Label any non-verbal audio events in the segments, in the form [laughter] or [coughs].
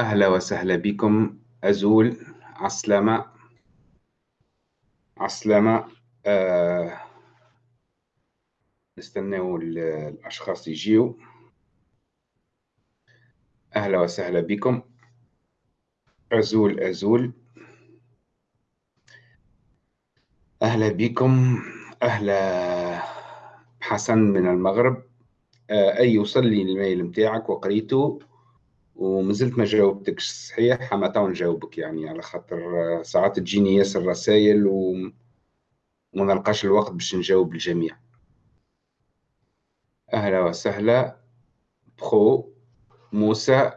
أهلا وسهلا بكم. أزول عسلامة عسلامة آه نستناو الأشخاص يجيو. أهلا وسهلا بكم. أزول أزول. أهلا بكم. أهلا حسن من المغرب. آه أي وصل لي ال mail متاعك وقريته؟ ومازلت ما جاوبتكش صحيح؟ اما تو نجاوبك يعني على خاطر ساعات تجيني ياسر رسائل وما نلقاش الوقت باش نجاوب الجميع. أهلا وسهلا بخو موسى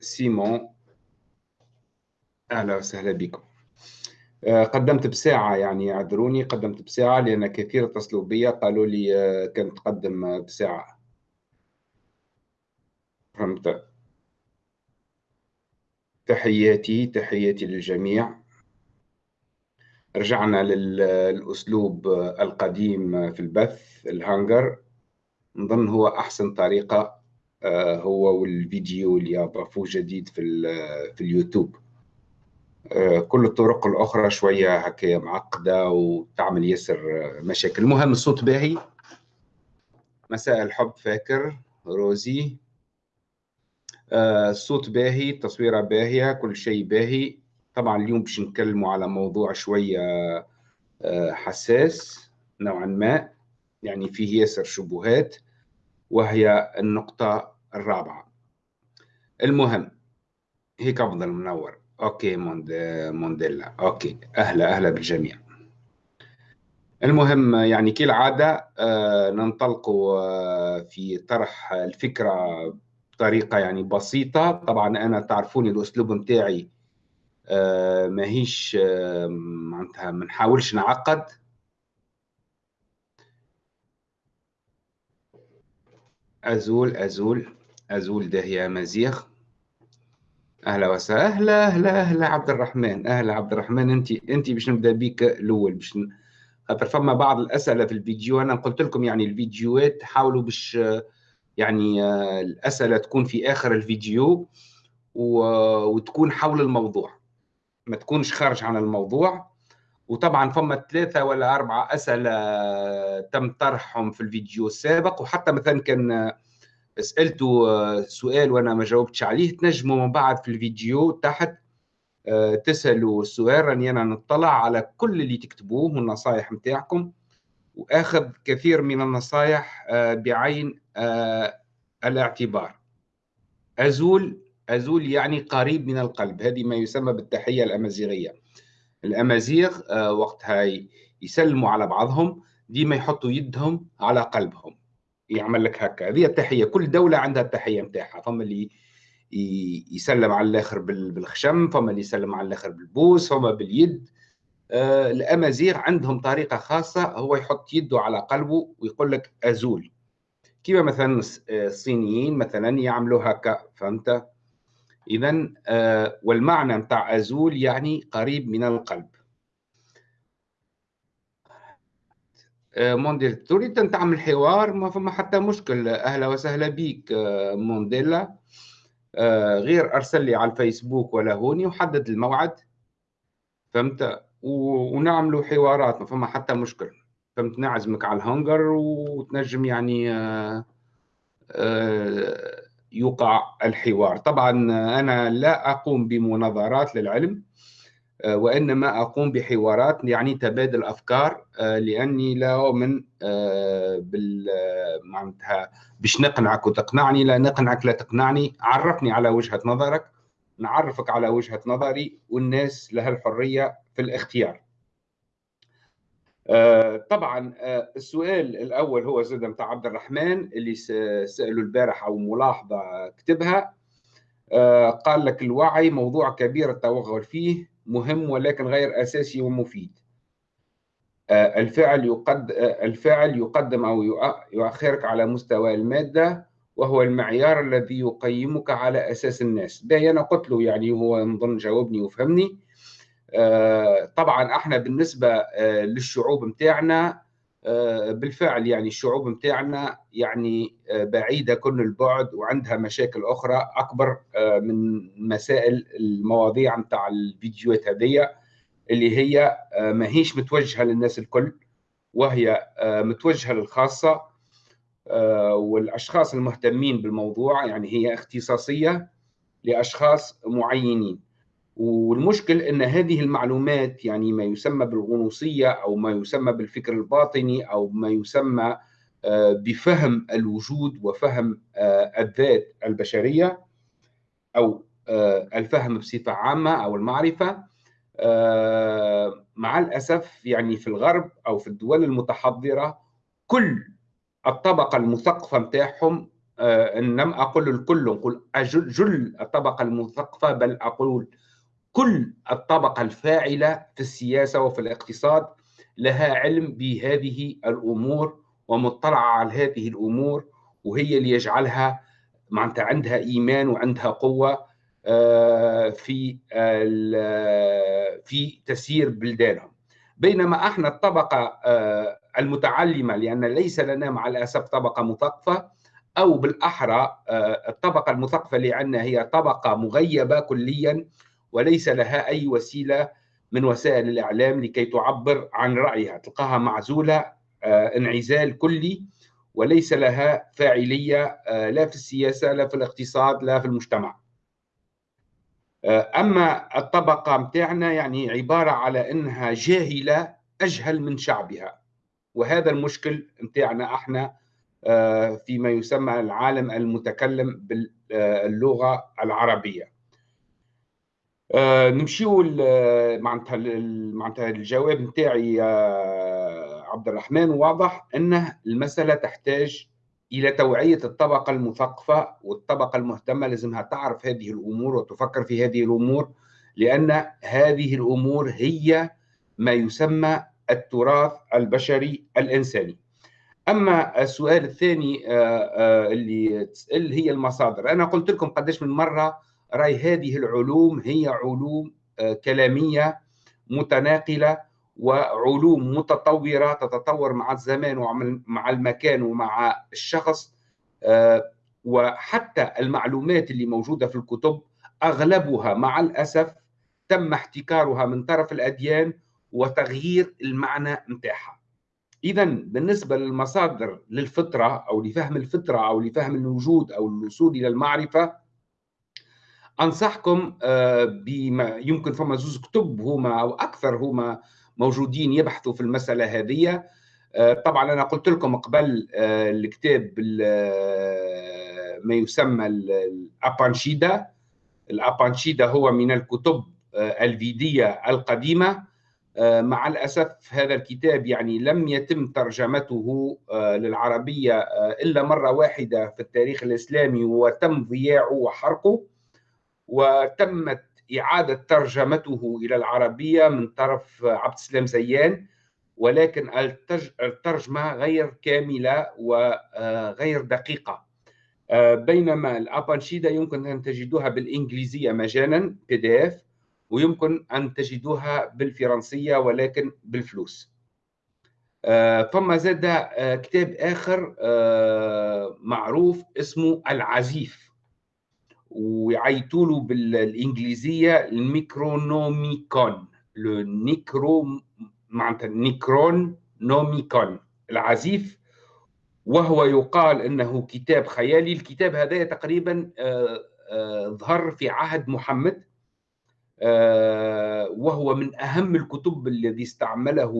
سيمون. أهلا وسهلا بكم. آه، قدمت بساعة يعني اعذروني قدمت بساعة لأن كثير اتصلوا بي قالوا لي آه، كنت تقدم بساعة. فهمت؟ تحياتي تحياتي للجميع. رجعنا للأسلوب القديم في البث الهانجر. نظن هو أحسن طريقة آه، هو والفيديو اللي أضافوه جديد في, في اليوتيوب. آه، كل الطرق الأخرى شوية هكا معقدة وتعمل ياسر مشاكل. المهم الصوت باهي. مساء الحب فاكر. روزي. الصوت آه، باهي التصويره باهية كل شيء باهي. طبعا اليوم باش نتكلموا على موضوع شوية آه، حساس نوعا ما يعني فيه ياسر شبهات وهي النقطة الرابعة. المهم هيك أفضل منور. okay موند مونديلا. okay. أهلا أهلا بالجميع. المهم يعني كالعادة آه ننطلق في طرح الفكرة بطريقة يعني بسيطة. طبعا أنا تعرفوني الأسلوب نتاعي آه ماهيش آه معناتها ما نحاولش نعقد. أزول أزول أزول داهيه مزيغ. أهلا وسهلا أهلا أهلا أهلا عبد الرحمن. أهلا عبد الرحمن أنت أنت باش نبدأ بيك الأول باش خاطر فما بعض الأسئلة في الفيديو. أنا قلت لكم يعني الفيديوهات حاولوا باش يعني آه، الأسئلة تكون في آخر الفيديو وتكون حول الموضوع ما تكونش خارج عن الموضوع. وطبعا فما ثلاثة ولا أربعة أسئلة تم طرحهم في الفيديو السابق. وحتى مثلا كان سألته آه، سؤال وأنا ما جاوبتش عليه تنجموا من بعد في الفيديو تحت آه، تسألوا السؤال راني أنا نطلع على كل اللي تكتبوه والنصائح متاعكم. وأخذ كثير من النصائح آه، بعين آه، الاعتبار. أزول أزول يعني قريب من القلب هذه ما يسمى بالتحية الأمازيغية. الأمازيغ آه، وقتها يسلموا على بعضهم ديما يحطوا يدهم على قلبهم. يعمل لك هكا. هذه التحية كل دولة عندها التحية نتاعها فما اللي يسلم على الآخر بالخشم فما اللي يسلم على الآخر بالبوس فما باليد. الأمازيغ عندهم طريقة خاصة هو يحط يده على قلبه ويقول لك أزول. كيما مثلا آه، الصينيين مثلا يعملوا هكا فهمت؟ اذا آه، والمعنى نتاع أزول يعني قريب من القلب. مونديل تريد أن تعمل حوار؟ ما فما حتى مشكل أهلا وسهلا بك مونديلا. غير أرسل لي على الفيسبوك ولا هوني وحدد الموعد. فهمت؟ ونعملوا حوارات ما فما حتى مشكل. فهمت؟ نعزمك على الهنجر وتنجم يعني آه، آه، يوقع الحوار. طبعا أنا لا أقوم بمناظرات للعلم آه، وإنما أقوم بحوارات يعني تبادل أفكار لأني لا أؤمن بال معناتها باش نقنعك وتقنعني لا نقنعك لا تقنعني عرفني على وجهة نظرك نعرفك على وجهة نظري والناس لها الحرية في الاختيار. آه، طبعا آه، السؤال الأول هو زاد متاع عبد الرحمن اللي سالوا البارح أو ملاحظة كتبها. آه، قال لك الوعي موضوع كبير التوغل فيه مهم ولكن غير أساسي ومفيد. الفعل يقد الفعل يقدم أو يؤخرك على مستوى المادة وهو المعيار الذي يقيمك على أساس الناس. ده أنا قلت له يعني هو نظن جاوبني وفهمني. آه، طبعا إحنا بالنسبة آه، للشعوب متاعنا بالفعل يعني الشعوب متاعنا يعني بعيدة كل البعد وعندها مشاكل أخرى أكبر من مسائل المواضيع متاع الفيديوهات هذه اللي هي ماهيش متوجهة للناس الكل وهي متوجهة للخاصة والأشخاص المهتمين بالموضوع يعني هي اختصاصية لأشخاص معينين. والمشكل إن هذه المعلومات يعني ما يسمى بالغنوصية أو ما يسمى بالفكر الباطني أو ما يسمى آه، بفهم الوجود وفهم آه، الذات البشرية أو آه، الفهم بصفة عامة أو المعرفة. مع الأسف يعني في الغرب أو في الدول المتحضرة كل الطبقة المثقفة نتاعهم ان لم أقل الكل نقول جل الطبقة المثقفة بل أقول كل الطبقة الفاعلة في السياسة وفي الاقتصاد لها علم بهذه الأمور ومطلعة على هذه الأمور وهي اللي يجعلها معناتها عندها إيمان وعندها قوة آه، في في تسيير بلدانهم. بينما إحنا الطبقة آه، المتعلمة لأن ليس لنا مع الأسف طبقة مثقفة أو بالأحرى آه، الطبقة المثقفة اللي عندنا هي طبقة مغيبة كليا وليس لها أي وسيلة من وسائل الإعلام لكي تعبر عن رأيها. تلقاها معزولة آه، انعزال كلي وليس لها فاعلية آه، لا في السياسة لا في الاقتصاد لا في المجتمع. أما الطبقة متاعنا يعني عبارة على أنها جاهلة أجهل من شعبها. وهذا المشكل متاعنا إحنا فيما يسمى العالم المتكلم باللغة العربية. آه نمشيو معناتها معناتها الجواب نتاعي عبد الرحمن واضح إن المسألة تحتاج إلى توعية الطبقة المثقفة والطبقة المهتمة لازمها تعرف هذه الأمور وتفكر في هذه الأمور لأن هذه الأمور هي ما يسمى التراث البشري الإنساني. أما السؤال الثاني آه، آه، اللي تسأل هي المصادر، أنا قلت لكم قداش من مرة رأي هذه العلوم هي علوم آه، كلامية متناقلة وعلوم متطورة تتطور مع الزمان ومع المكان ومع الشخص وحتى المعلومات اللي موجودة في الكتب أغلبها مع الأسف تم احتكارها من طرف الأديان وتغيير المعنى نتاعها. اذا بالنسبة للمصادر للفطرة أو لفهم الفطرة أو لفهم الوجود أو الوصول إلى المعرفة أنصحكم آه، بما يمكن فما زوز كتب هما أو أكثر هما موجودين يبحثوا في المسألة هذه. آه، طبعا أنا قلت لكم قبل آه، الكتاب ما يسمى الابانشيدا الأبانشيدا هو من الكتب الفيدية القديمة. مع الأسف هذا الكتاب يعني لم يتم ترجمته للعربية إلا مرة واحدة في التاريخ الإسلامي وتم ضياعه وحرقه وتمت إعادة ترجمته إلى العربية من طرف عبد السلام زيان. ولكن الترجمة غير كاملة وغير دقيقة. بينما الأبانشيدا يمكن أن تجدوها بالإنجليزية مجانا بي دي اف ويمكن أن تجدوها بالفرنسية ولكن بالفلوس. فما زاد كتاب آخر معروف اسمه العزيف ويعيطوا له بالإنجليزية النيكرونوميكون. لو نيكرو معناتها نيكرون نوميكون العزيف وهو يقال إنه كتاب خيالي. الكتاب هذا تقريبا آه، آه، ظهر في عهد محمد. آه، وهو من أهم الكتب الذي استعمله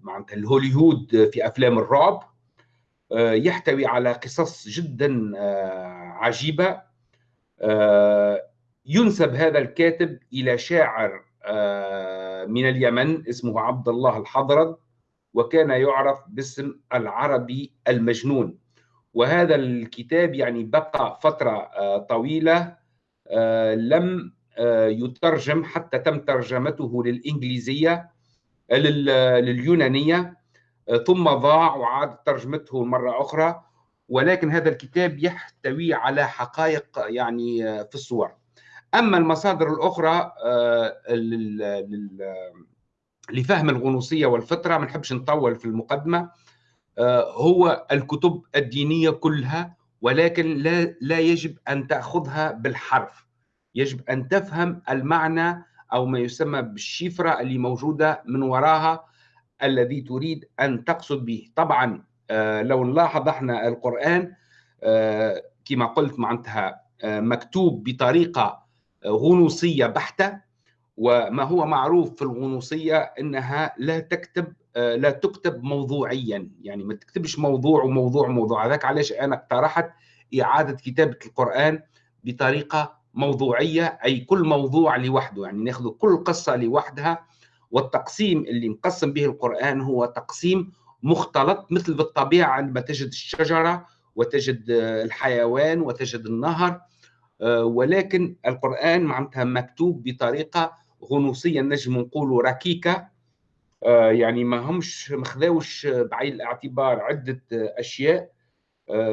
معناتها الهوليوود في أفلام الرعب. آه، يحتوي على قصص جدا آه، عجيبة. آه، ينسب هذا الكاتب إلى شاعر من اليمن اسمه عبد الله الحضرد وكان يعرف باسم العربي المجنون. وهذا الكتاب يعني بقى فترة طويلة. لم يترجم حتى تم ترجمته للإنجليزية لليونانية ثم ضاع وعاد ترجمته مرة أخرى. ولكن هذا الكتاب يحتوي على حقائق يعني في الصور. أما المصادر الأخرى آه، لفهم الغنوصية والفطرة ما نحبش نطول في المقدمة آه، هو الكتب الدينية كلها. ولكن لا لا يجب أن تأخذها بالحرف. يجب أن تفهم المعنى أو ما يسمى بالشفرة اللي موجودة من وراها الذي تريد أن تقصد به. طبعا آه، لو نلاحظ إحنا القرآن آه، كما قلت معناتها مكتوب بطريقة غنوصية بحتة. وما هو معروف في الغنوصية إنها لا تكتب لا تكتب موضوعيا. يعني ما تكتبش موضوع وموضوع وموضوع. هذاك علاش أنا اقترحت إعادة كتابة القرآن بطريقة موضوعية أي كل موضوع لوحده. يعني ناخذ كل قصة لوحدها والتقسيم اللي مقسم به القرآن هو تقسيم مختلط مثل بالطبيعة عندما تجد الشجرة وتجد الحيوان وتجد النهر ولكن القرآن معناتها مكتوب بطريقة غنوصية نجم نقولوا ركيكة. يعني ما همش مخذاوش بعين الاعتبار عدة أشياء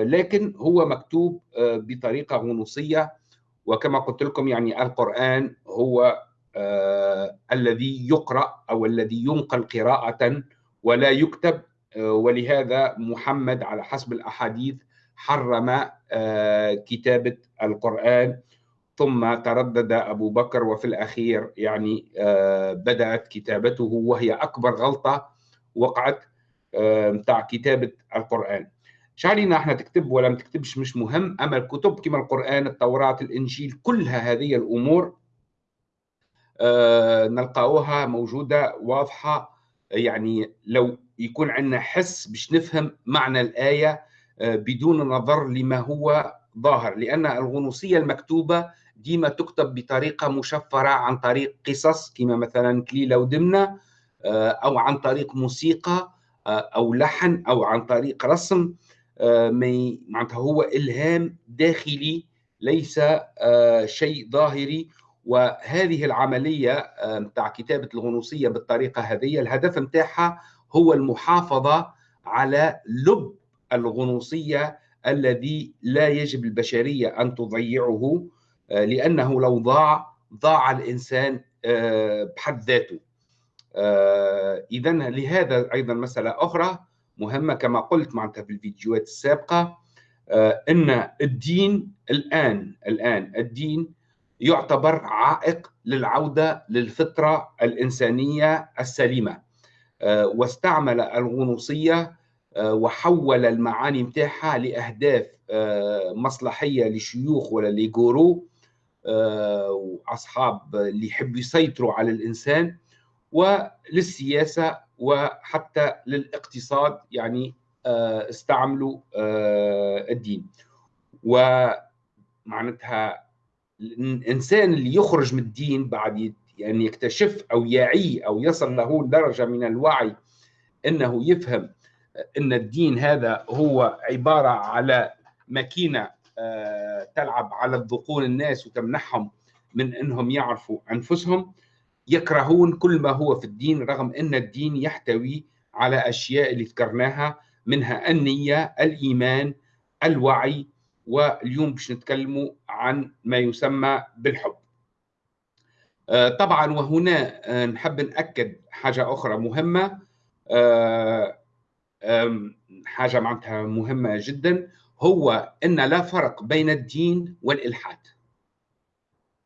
لكن هو مكتوب بطريقة غنوصية وكما قلت لكم يعني القرآن هو آه الذي يقرأ أو الذي ينقل قراءة ولا يكتب آه ولهذا محمد على حسب الأحاديث حرم آه كتابة القرآن ثم تردد أبو بكر وفي الأخير يعني آه بدأت كتابته وهي أكبر غلطة وقعت متاع آه كتابة القرآن. مش علينا إحنا تكتب ولا ما تكتبش مش مهم أما الكتب كما القرآن التوراة الإنجيل كلها هذه الأمور آه نلقاوها موجودة واضحة يعني لو يكون عندنا حس باش نفهم معنى الآية بدون نظر لما هو ظاهر. لأن الغنوصية المكتوبة ديما تكتب بطريقة مشفرة عن طريق قصص كما مثلا كليله ودمنه آه أو عن طريق موسيقى آه، أو لحن أو عن طريق رسم آه، معناتها هو إلهام داخلي ليس شيء ظاهري. وهذه العملية نتاع كتابة الغنوصية بالطريقة هذه الهدف نتاعها هو المحافظة على لب الغنوصية الذي لا يجب البشريه أن تضيعه. لأنه لو ضاع ضاع الإنسان بحد ذاته. اذا لهذا أيضا مسألة أخرى مهمة كما قلت معناتها في الفيديوهات السابقة آه، إن الدين الآن الآن الدين يعتبر عائق للعودة للفطرة الإنسانية السليمة. آه، واستعمل الغنوصية آه، وحول المعاني متاعها لأهداف مصلحية لشيوخ ولا لجورو واصحاب اللي يحبوا يسيطروا على الإنسان وللسياسة وحتى للاقتصاد يعني آه، استعملوا آه، الدين. ومعناتها الإنسان اللي يخرج من الدين بعد يعني يكتشف أو يعي أو يصل له درجة من الوعي إنه يفهم إن الدين هذا هو عبارة على ماكينة آه، تلعب على الذقون الناس وتمنحهم من إنهم يعرفوا أنفسهم يكرهون كل ما هو في الدين رغم أن الدين يحتوي على أشياء اللي ذكرناها منها النية الإيمان الوعي واليوم باش نتكلموا عن ما يسمى بالحب. آه، طبعا وهنا آه، نحب نأكد حاجة أخرى مهمة. آه، حاجة معناتها مهمة جدا هو أن لا فرق بين الدين والإلحاد.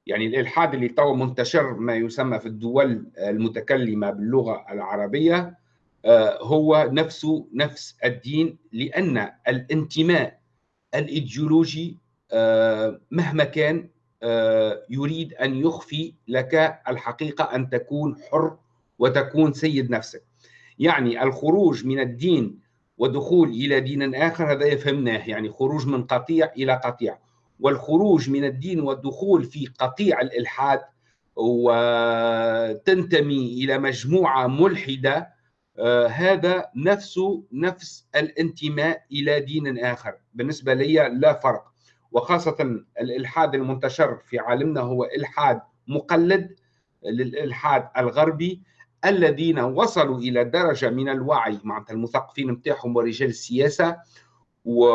يعني الإلحاد اللي تو منتشر ما يسمى في الدول المتكلمة باللغة العربية آه، هو نفسه نفس الدين لأن الانتماء الإيديولوجي آه، مهما كان آه، يريد أن يخفي لك الحقيقة أن تكون حر وتكون سيد نفسك. يعني الخروج من الدين ودخول إلى دين آخر هذا يفهمناه يعني خروج من قطيع إلى قطيع. والخروج من الدين والدخول في قطيع الإلحاد وتنتمي إلى مجموعة ملحدة آه، هذا نفسه نفس الانتماء إلى دين آخر. بالنسبة لي لا فرق. وخاصة الإلحاد المنتشر في عالمنا هو إلحاد مقلد للإلحاد الغربي. الذين وصلوا إلى درجة من الوعي معناتها المثقفين نتاعهم ورجال السياسة و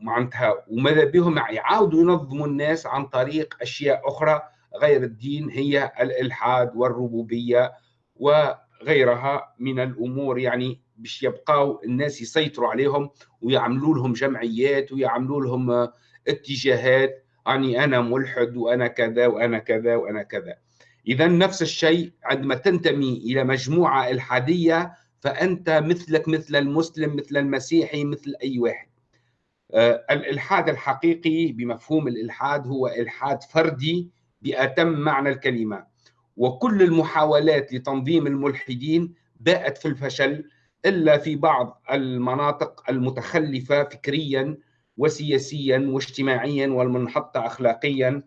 معناتها وماذا بهم؟ يعاودوا ينظموا الناس عن طريق أشياء أخرى غير الدين هي الإلحاد والربوبية و غيرها من الأمور يعني باش يبقاو الناس يسيطروا عليهم ويعملوا لهم جمعيات ويعملوا لهم اتجاهات يعني أنا ملحد وأنا كذا وأنا كذا وأنا كذا. اذا نفس الشيء عندما تنتمي إلى مجموعة الحادية فأنت مثلك مثل المسلم مثل المسيحي مثل أي واحد. آه، الإلحاد الحقيقي بمفهوم الإلحاد هو إلحاد فردي بأتم معنى الكلمة. وكل المحاولات لتنظيم الملحدين باءت في الفشل إلا في بعض المناطق المتخلفة فكريا وسياسيا واجتماعيا والمنحطة اخلاقيا.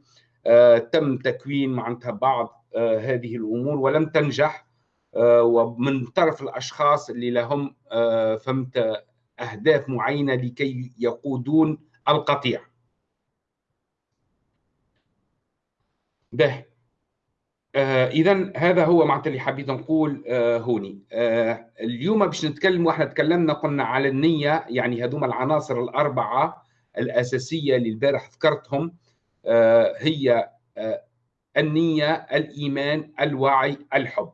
آه، تم تكوين معناتها بعض هذه الأمور ولم تنجح آه، ومن طرف الأشخاص اللي لهم فهمت أهداف معينة لكي يقودون القطيع. به آه اذا هذا هو معناتها اللي حبيت نقول آه هوني آه اليوم باش نتكلم وإحنا تكلمنا قلنا على النية يعني هذوما العناصر الأربعة الأساسية اللي البارح ذكرتهم آه هي آه النية الإيمان الوعي الحب.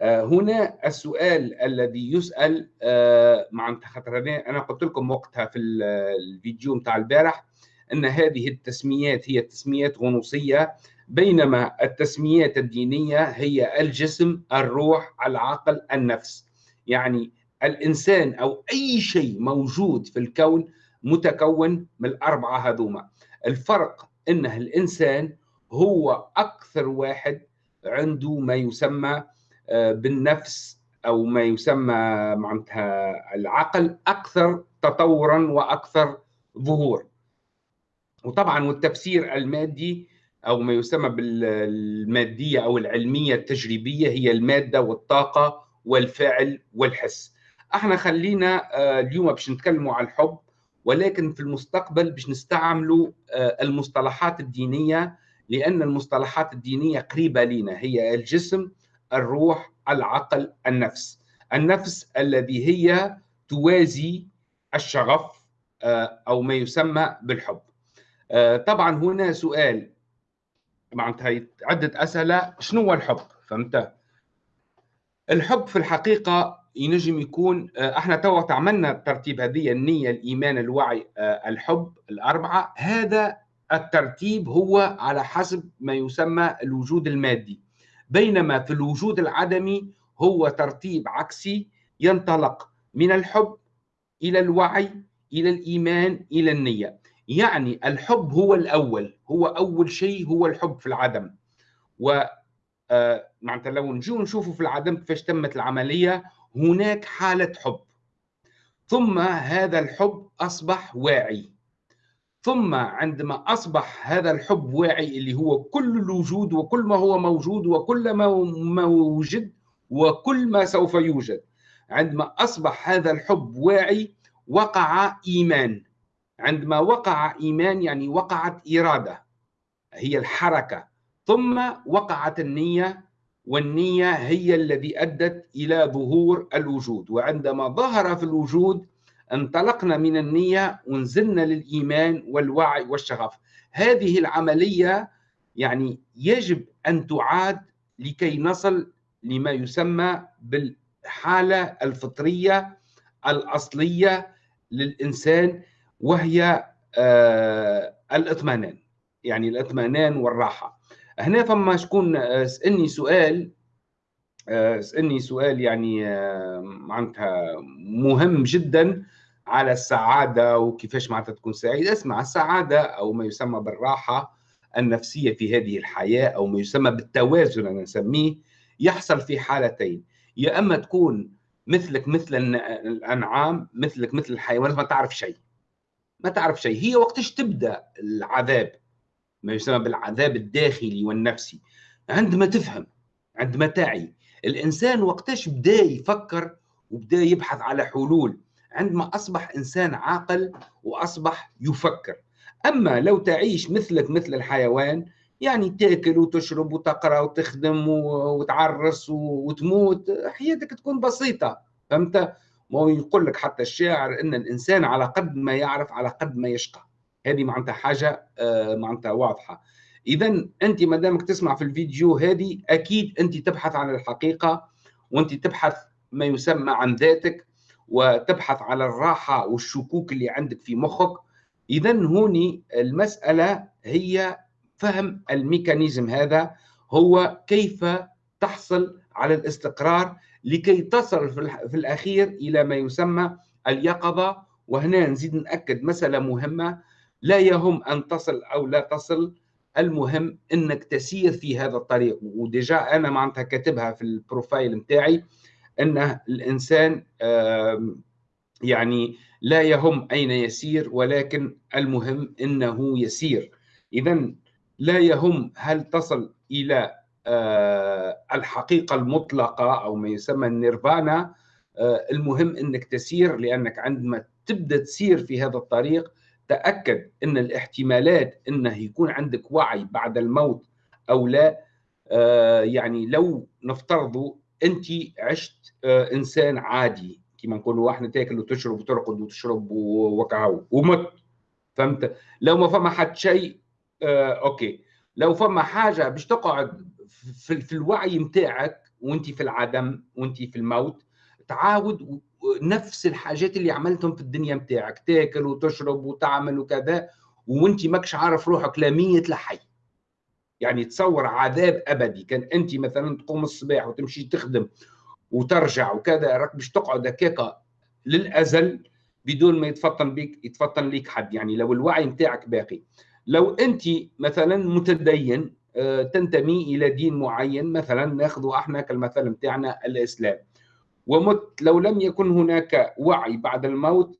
آه هنا السؤال الذي يسأل آه معناتها خاطر أنا قلت لكم وقتها في الفيديو نتاع البارح إن هذه التسميات هي تسميات غنوصية بينما التسميات الدينية هي الجسم الروح العقل النفس. يعني الإنسان أو أي شيء موجود في الكون متكون من الأربعة هذوما. الفرق إنه الإنسان هو أكثر واحد عنده ما يسمى آه، بالنفس أو ما يسمى معناتها العقل أكثر تطورا وأكثر ظهور. وطبعا والتفسير المادي أو ما يسمى بالمادية أو العلمية التجريبية هي المادة والطاقة والفعل والحس. إحنا خلينا آه، اليوم باش نتكلموا على الحب ولكن في المستقبل باش نستعملوا آه، المصطلحات الدينية لأن المصطلحات الدينية قريبة لنا هي الجسم الروح العقل النفس. النفس الذي هي توازي الشغف آه، أو ما يسمى بالحب. طبعا هنا سؤال. معناتها عدة أسئلة. شنو هو الحب؟ فهمت؟ الحب في الحقيقة ينجم يكون آه، إحنا توا تعملنا الترتيب هذه النية الإيمان الوعي آه، الحب الأربعة. هذا الترتيب هو على حسب ما يسمى الوجود المادي. بينما في الوجود العدمي هو ترتيب عكسي ينطلق من الحب إلى الوعي إلى الإيمان إلى النية. يعني الحب هو الأول هو أول شيء هو الحب في العدم. و آه، معناتها لو نجو نشوفوا في العدم كيفاش تمت العملية هناك حالة حب. ثم هذا الحب أصبح واعي. ثم عندما أصبح هذا الحب واعي اللي هو كل الوجود وكل ما هو موجود وكل ما وجد وكل ما سوف يوجد عندما أصبح هذا الحب واعي وقع إيمان. عندما وقع إيمان يعني وقعت إرادة هي الحركة. ثم وقعت النية والنية هي الذي أدت إلى ظهور الوجود. وعندما ظهر في الوجود انطلقنا من النية ونزلنا للإيمان والوعي والشغف. هذه العملية يعني يجب أن تعاد لكي نصل لما يسمى بالحالة الفطرية الأصلية للإنسان وهي آه، الإطمئنان يعني الإطمئنان والراحة. هنا فما شكون آه، سألني سؤال آه، سألني سؤال يعني معناتها مهم جدا. على السعادة وكيفاش معناتها تكون سعيد اسمع السعادة أو ما يسمى بالراحة النفسية في هذه الحياة أو ما يسمى بالتوازن أنا نسميه يحصل في حالتين. يا أما تكون مثلك مثل الأنعام مثلك مثل الحيوانات ما تعرف شيء. ما تعرف شيء. هي وقتش تبدأ العذاب؟ ما يسمى بالعذاب الداخلي والنفسي. عندما تفهم عندما تعي الإنسان وقتش بدا يفكر وبدا يبحث على حلول عندما أصبح إنسان عاقل وأصبح يفكر. أما لو تعيش مثلك مثل الحيوان يعني تأكل وتشرب وتقرأ وتخدم وتعرس وتموت حياتك تكون بسيطة فهمت؟ ما يقول لك حتى الشاعر إن الإنسان على قد ما يعرف على قد ما يشقى. هذه معناتها حاجة آه، معناتها واضحة. اذا أنت ما دامك تسمع في الفيديو هذه أكيد أنت تبحث عن الحقيقة وأنت تبحث ما يسمى عن ذاتك وتبحث على الراحة والشكوك اللي عندك في مخك. اذا هوني المسألة هي فهم الميكانيزم هذا هو كيف تحصل على الاستقرار لكي تصل في الأخير إلى ما يسمى اليقظة. وهنا نزيد نأكد مسألة مهمة لا يهم أن تصل أو لا تصل. المهم إنك تسير في هذا الطريق. و déjà أنا معناتها كاتبها في ال profile نتاعي أن الإنسان يعني لا يهم أين يسير ولكن المهم إنه يسير. اذا لا يهم هل تصل إلى آه، الحقيقة المطلقة أو ما يسمى النيرفانا. المهم إنك تسير لأنك عندما تبدأ تسير في هذا الطريق تأكد إن الاحتمالات إنه يكون عندك وعي بعد الموت أو لا. يعني لو نفترض انت عشت إنسان عادي كما نقولوا إحنا تاكل وتشرب وترقد وتشرب وكهو ومت. فهمت؟ لو ما فما حد شيء آه okay. لو فما حاجة باش تقعد في, في الوعي نتاعك وانت في العدم وانت في الموت تعاود نفس الحاجات اللي عملتهم في الدنيا نتاعك تاكل وتشرب وتعمل وكذا وانت ماكش عارف روحك لا ميت لا حي. يعني تصور عذاب أبدي. كان أنت مثلا تقوم الصباح وتمشي تخدم وترجع وكذا راك باش تقعد هكاك للأزل بدون ما يتفطن بك يتفطن ليك حد. يعني لو الوعي نتاعك باقي. لو أنت مثلا متدين آه، تنتمي إلى دين معين مثلا ناخذ إحنا كالمثل نتاعنا الإسلام. ومت لو لم يكن هناك وعي بعد الموت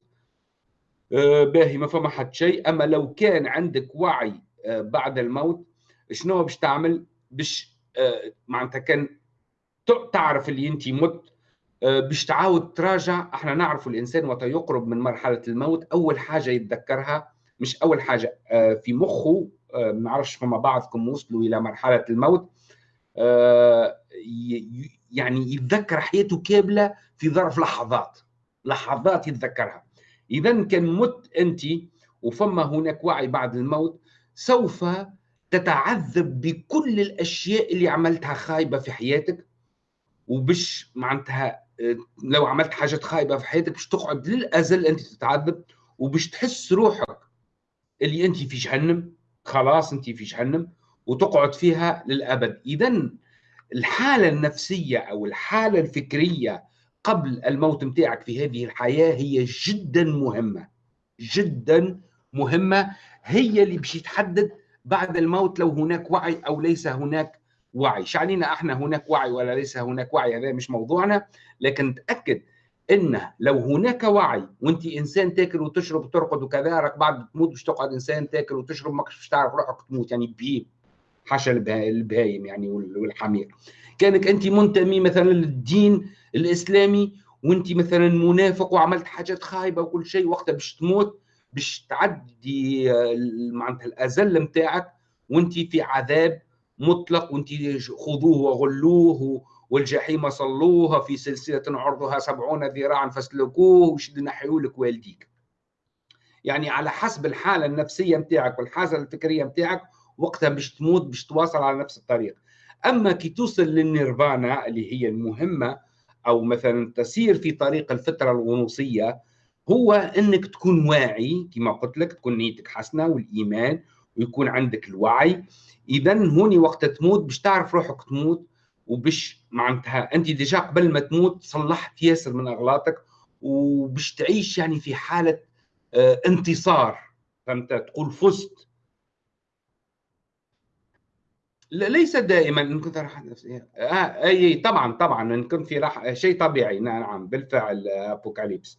آه، باهي ما فما حد شيء. أما لو كان عندك وعي آه، بعد الموت شنو باش تعمل؟ باش معناتها كان تعرف اللي انت مت باش تعاود تراجع. إحنا نعرف الإنسان وقت يقرب من مرحلة الموت أول حاجة يتذكرها مش أول حاجة آه، في مخه آه، ما نعرفش فما بعضكم وصلوا إلى مرحلة الموت آه، يعني يتذكر حياته كاملة في ظرف لحظات لحظات يتذكرها. اذا كان مت أنت وفما هناك وعي بعد الموت سوف تتعذب بكل الأشياء اللي عملتها خايبة في حياتك؟ وبش معناتها لو عملت حاجات خايبة في حياتك باش تقعد للأزل أنت تتعذب وباش تحس روحك اللي أنت في جهنم. خلاص أنت في جهنم وتقعد فيها للأبد. اذا الحالة النفسية أو الحالة الفكرية قبل الموت متاعك في هذه الحياة هي جدا مهمة. جدا مهمة. هي اللي باش تحدد بعد الموت لو هناك وعي أو ليس هناك وعي. شعنينا إحنا هناك وعي ولا ليس هناك وعي؟ هذا مش موضوعنا. لكن تأكد إن لو هناك وعي وأنت إنسان تاكل وتشرب وترقد وكذا راك بعد تموت باش تقعد إنسان تاكل وتشرب ما باش تعرف روحك تموت. يعني بهيم. حاشا البهايم يعني والحمير. كانك أنت منتمي مثلا للدين الإسلامي وأنت مثلا منافق وعملت حاجات خايبة وكل شيء وقتها باش تموت باش تعدي معناتها الأزل نتاعك وانت في عذاب مطلق وانت خذوه وغلوه والجحيم صلوها في سلسلة عرضها سبعون ذراعا فاسلكوه وشد نحيوا لك والديك. يعني على حسب الحالة النفسية متاعك والحالة الفكرية متاعك وقتها باش تموت باش تواصل على نفس الطريق. أما كي توصل للنيرفانا اللي هي المهمة أو مثلا تسير في طريق الفترة الغنوصية هو أنك تكون واعي كما قلت لك تكون نيتك حسنة والإيمان ويكون عندك الوعي. إذا هوني وقت تموت باش تعرف روحك تموت وبش معناتها أنت déjà قبل ما تموت صلحت ياسر من أغلاطك وبش تعيش يعني في حالة آه انتصار. فهمت؟ تقول فزت. ليس دائما إن كنت راحه نفسيه آه أي طبعا طبعا إن كنت في راحه شيء طبيعي. نعم بالفعل أبوكاليبس.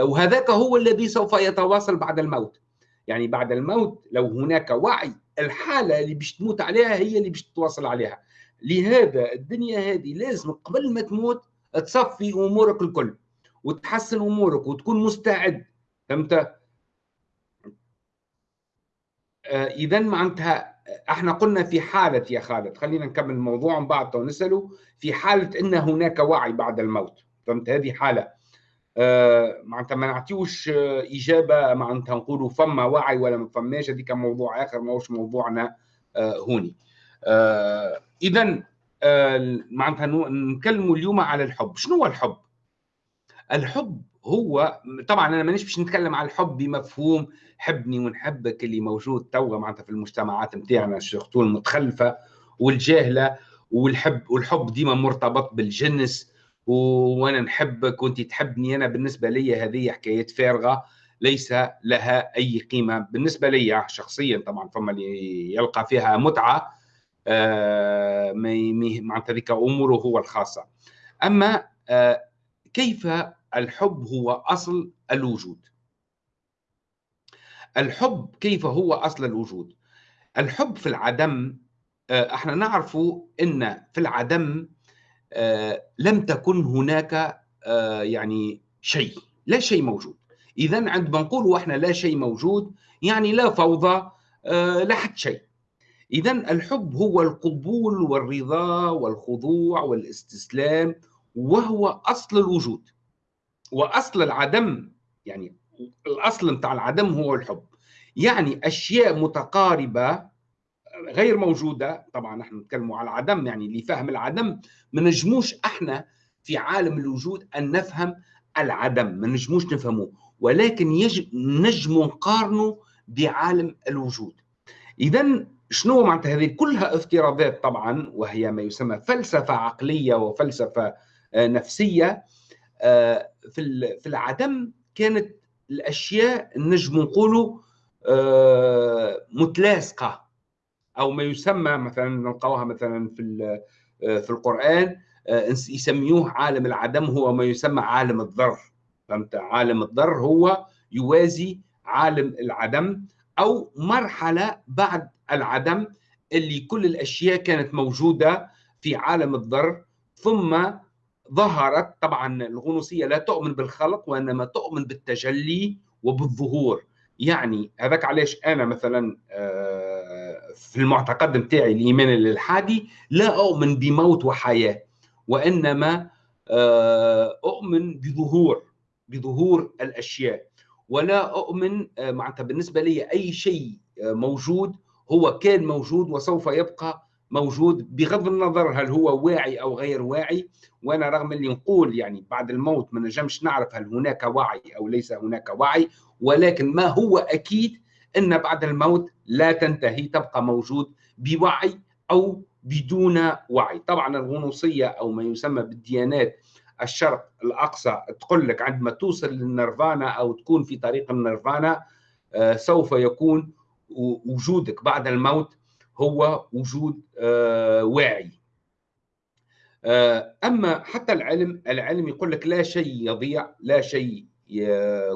وهذاك هو الذي سوف يتواصل بعد الموت. يعني بعد الموت لو هناك وعي الحالة اللي باش تموت عليها هي اللي باش تتواصل عليها. لهذا الدنيا هذه لازم قبل ما تموت تصفي أمورك الكل وتحسن أمورك وتكون مستعد. فهمت؟ آه اذا معناتها إحنا قلنا في حالة يا خالد خلينا نكمل الموضوع من بعد نساله في حالة إن هناك وعي بعد الموت. فهمت؟ هذه حالة. معناتها ما نعطيوش آه إجابة معناتها نقولوا فما وعي ولا ما فماش. هذيك موضوع آخر ما هوش موضوعنا آه هوني. آه اذا معناتها نتكلموا اليوم على الحب. شنو هو الحب؟ الحب هو طبعا أنا مانيش باش نتكلم على الحب بمفهوم حبني ونحبك اللي موجود توا معناتها في المجتمعات نتاعنا الشيخ المتخلفة والجاهلة والحب والحب ديما مرتبط بالجنس وأنا نحبك وأنت تحبني. أنا بالنسبة لي هذه حكايات فارغة ليس لها أي قيمة. بالنسبة لي شخصيا طبعا فما اللي يلقى فيها متعة آه معناتها ذيك أموره هو الخاصة. أما آه كيف الحب هو أصل الوجود؟ الحب كيف هو أصل الوجود؟ الحب في العدم آه، إحنا نعرف إن في العدم لم تكن هناك آه، يعني شيء لا شيء موجود. اذا عندما نقول إحنا لا شيء موجود يعني لا فوضى لا حد شيء. اذا الحب هو القبول والرضا والخضوع والاستسلام وهو أصل الوجود. وأصل العدم يعني الأصل بتاع العدم هو الحب. يعني أشياء متقاربة غير موجودة. طبعا نحن نتكلم على العدم يعني لفهم العدم ما نجموش إحنا في عالم الوجود أن نفهم العدم ما نجموش نفهمه ولكن يجب نجم نقارنه بعالم الوجود. اذا شنو معناتها؟ هذه كلها افتراضات طبعا وهي ما يسمى فلسفة عقلية وفلسفة آه، نفسية. آه، في في العدم كانت الأشياء نجم نقولوا آه، متلاصقه أو ما يسمى مثلا نلقاوها مثلا في آه، في القرآن آه، يسميوه عالم العدم هو ما يسمى عالم الذر فهمت؟ عالم الذر هو يوازي عالم العدم أو مرحلة بعد العدم اللي كل الأشياء كانت موجودة في عالم الذر ثم ظهرت طبعا الغنوصية لا تؤمن بالخلق وإنما تؤمن بالتجلي وبالظهور. يعني هذاك علاش أنا مثلا آه، في المعتقد نتاعي الإيمان الالحادي لا أؤمن بموت وحياة وإنما آه، أؤمن بظهور بظهور الأشياء ولا أؤمن آه، معناتها بالنسبة لي أي شيء موجود هو كان موجود وسوف يبقى موجود بغض النظر هل هو واعي أو غير واعي وأنا رغم اللي نقول يعني بعد الموت ما نجمش نعرف هل هناك وعي أو ليس هناك وعي ولكن ما هو أكيد إن بعد الموت لا تنتهي تبقى موجود بوعي أو بدون وعي. طبعا الغنوصية أو ما يسمى بالديانات الشرق الأقصى تقول لك عندما توصل للنيرفانا أو تكون في طريق النيرفانا آه، سوف يكون وجودك بعد الموت هو وجود آه، واعي. آه، أما حتى العلم العلم يقول لك لا شيء يضيع لا شيء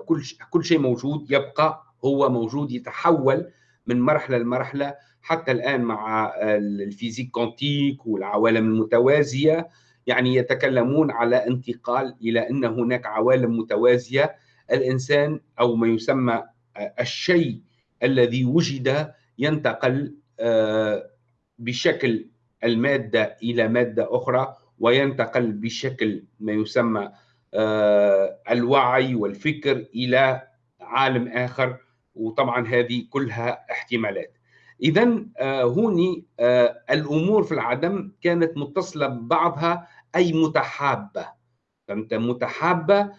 كل كل شيء موجود يبقى هو موجود يتحول من مرحلة لمرحلة. حتى الآن مع ال physique quantique والعوالم المتوازية يعني يتكلمون على انتقال إلى أن هناك عوالم متوازية. الإنسان أو ما يسمى الشيء الذي وجد ينتقل آه، بشكل المادة إلى مادة أخرى وينتقل بشكل ما يسمى آه، الوعي والفكر إلى عالم آخر. وطبعا هذه كلها احتمالات. اذا آه، هوني الأمور في العدم كانت متصلة ببعضها أي متحابة. فهمت؟ متحابة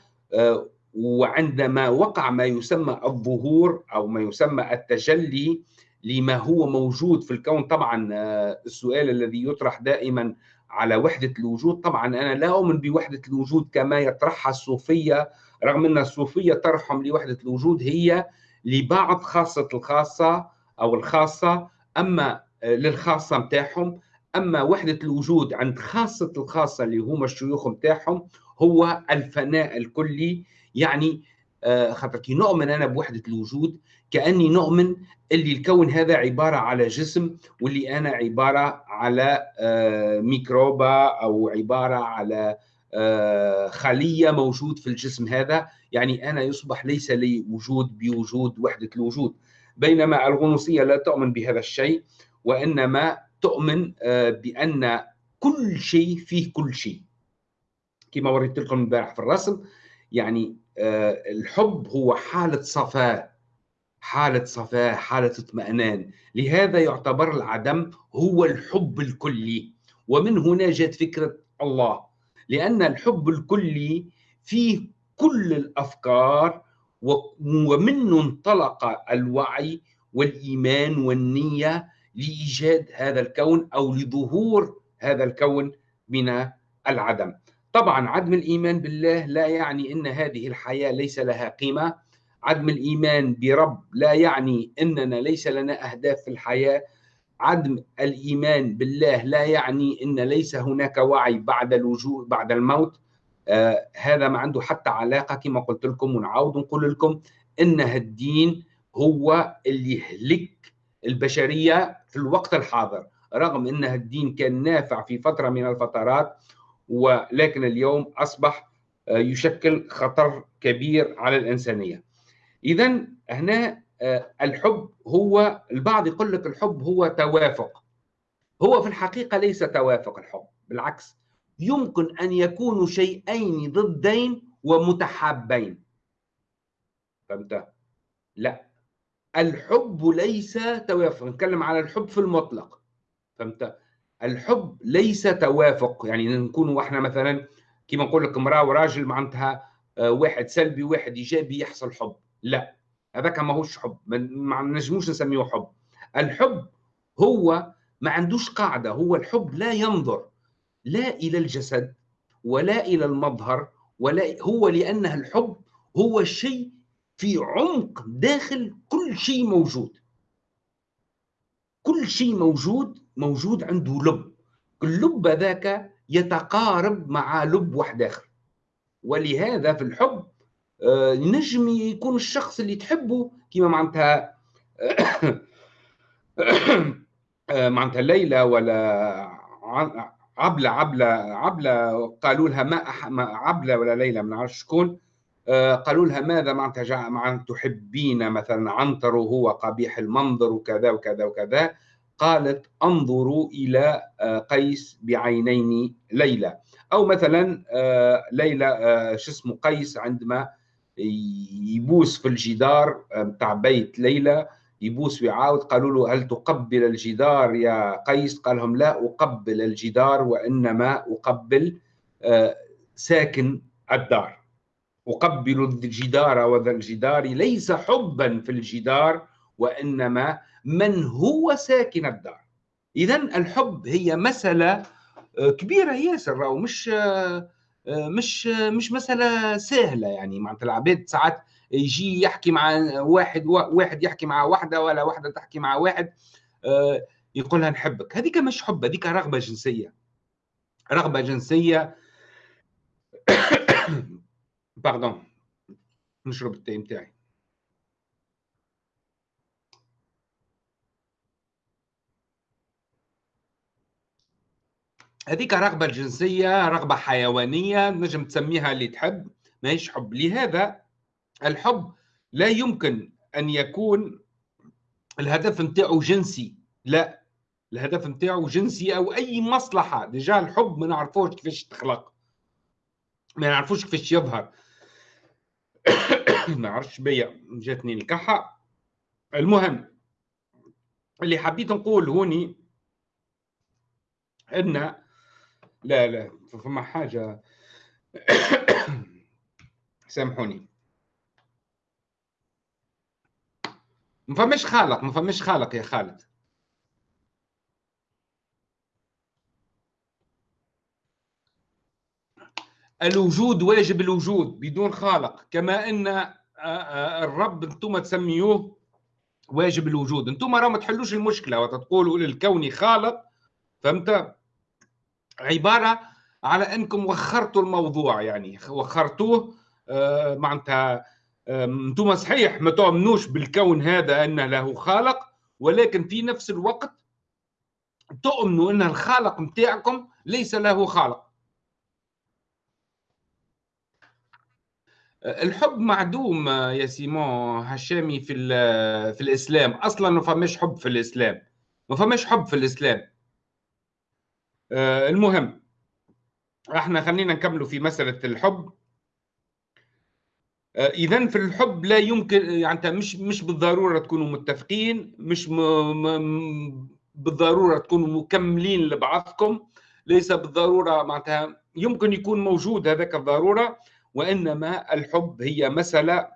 وعندما وقع ما يسمى الظهور أو ما يسمى التجلي لما هو موجود في الكون طبعا آه، السؤال الذي يطرح دائما على وحدة الوجود. طبعا أنا لا أؤمن بوحدة الوجود كما يطرحها الصوفية رغم أن الصوفية طرحهم لوحدة الوجود هي لبعض خاصة الخاصة أو الخاصة أما آه، للخاصة متاعهم أما وحدة الوجود عند خاصة الخاصة اللي هم الشيوخ متاعهم هو الفناء الكلي. يعني آه، خاطر كي نؤمن أنا بوحدة الوجود كأني نؤمن اللي الكون هذا عبارة على جسم واللي أنا عبارة على آه، ميكروبا أو عبارة على خلية موجود في الجسم هذا. يعني أنا يصبح ليس لي وجود بوجود وحدة الوجود بينما الغنوصية لا تؤمن بهذا الشيء وإنما تؤمن بأن كل شيء فيه كل شيء. كما وريت لكم امبارح في الرسم يعني آه، الحب هو حالة صفاء حالة صفاء حالة اطمئنان. لهذا يعتبر العدم هو الحب الكلي. ومن هنا جاءت فكرة الله. لأن الحب الكلي فيه كل الأفكار ومنه انطلق الوعي والإيمان والنية لإيجاد هذا الكون أو لظهور هذا الكون من العدم. طبعا عدم الإيمان بالله لا يعني أن هذه الحياة ليس لها قيمة. عدم الإيمان برب لا يعني أننا ليس لنا أهداف في الحياة. عدم الإيمان بالله لا يعني أن ليس هناك وعي بعد الوجود بعد الموت. آه هذا ما عنده حتى علاقة كما قلت لكم ونعاود نقول لكم أن الدين هو اللي يهلك البشرية في الوقت الحاضر. رغم أن الدين كان نافع في فترة من الفترات ولكن اليوم أصبح آه، يشكل خطر كبير على الإنسانية. إذا هنا الحب هو البعض يقول لك الحب هو توافق. هو في الحقيقة ليس توافق الحب بالعكس يمكن أن يكونوا شيئين ضدين ومتحابين. فهمت؟ لا. الحب ليس توافق نتكلم على الحب في المطلق. فهمت؟ الحب ليس توافق. يعني نكون إحنا مثلا كما نقول لك امرأة وراجل معناتها آه، واحد سلبي وواحد إيجابي يحصل حب. لا. هذاك ماهوش حب ما نجموش نسميه حب. الحب هو ما عندوش قاعدة هو الحب لا ينظر لا إلى الجسد ولا إلى المظهر ولا هو لأنه الحب هو الشيء في عمق داخل كل شيء موجود. كل شيء موجود موجود عنده لب. اللب ذاك يتقارب مع لب واحد آخر. ولهذا في الحب آه، نجم يكون الشخص اللي تحبه كما معناتها [coughs] آه، معناتها ليلى ولا عبلة عبلة عبلة قالوا لها ما عبلة ولا ليلى ما نعرفش شكون آه، قالوا لها ماذا معناتها معناتها تحبين مثلا عنتر وهو قبيح المنظر وكذا وكذا وكذا. قالت انظروا إلى آه، قيس بعينين ليلى. أو مثلا آه، ليلى شو اسمه قيس عندما يبوس في الجدار بتاع بيت ليلى يبوس ويعاود قالوا له هل تقبل الجدار يا قيس؟ قال لهم لا أقبل الجدار وإنما أقبل ساكن الدار. أقبل الجدار وذا الجدار ليس حبا في الجدار وإنما من هو ساكن الدار. إذا الحب هي مسألة آه، كبيرة ياسر أو مش آه، مش مش مسألة سهلة يعني. معناتها العباد ساعات يجي يحكي مع واحد واحد يحكي مع واحدة ولا واحدة تحكي مع واحد آه، يقولها نحبك. هذيك مش حب هذيك رغبة جنسية. رغبة جنسية. [coughs] باردون نشرب التاي متاعي. هذيك رغبة جنسية رغبة حيوانية نجم تسميها اللي تحب ماهيش حب. لهذا الحب لا يمكن أن يكون الهدف نتاعو جنسي لا. الهدف نتاعو جنسي أو أي مصلحة. ديجا الحب ما نعرفوش كيفاش تخلق ما نعرفوش كيفاش يظهر. [coughs] ما عرفتش بيا جاتني الكحة. المهم اللي حبيت نقول هوني إن لا لا فما حاجة. [coughs] سامحوني. ما فماش خالق ما فماش خالق يا خالد. الوجود واجب الوجود بدون خالق كما إن آه، آه، الرب أنتم تسميوه واجب الوجود. أنتم راه ما تحلوش المشكلة وتقولوا للكون خالق فهمت؟ عبارة على أنكم وخرتوا الموضوع يعني وخرتوه آه، معناتها أنتم صحيح ما تؤمنوش بالكون هذا أنه له خالق ولكن في نفس الوقت تؤمنوا أن الخالق نتاعكم ليس له خالق. الحب معدوم يا سيمون هشامي في في الإسلام. أصلا ما فماش حب في الإسلام ما فماش حب في الإسلام. آه، المهم إحنا خلينا نكملوا في مسألة الحب. آه، اذا في الحب لا يمكن يعني مش مش بالضرورة تكونوا متفقين مش م... م... بالضرورة تكونوا مكملين لبعضكم. ليس بالضرورة معناتها يمكن يكون موجود هذاك الضرورة وإنما الحب هي مسألة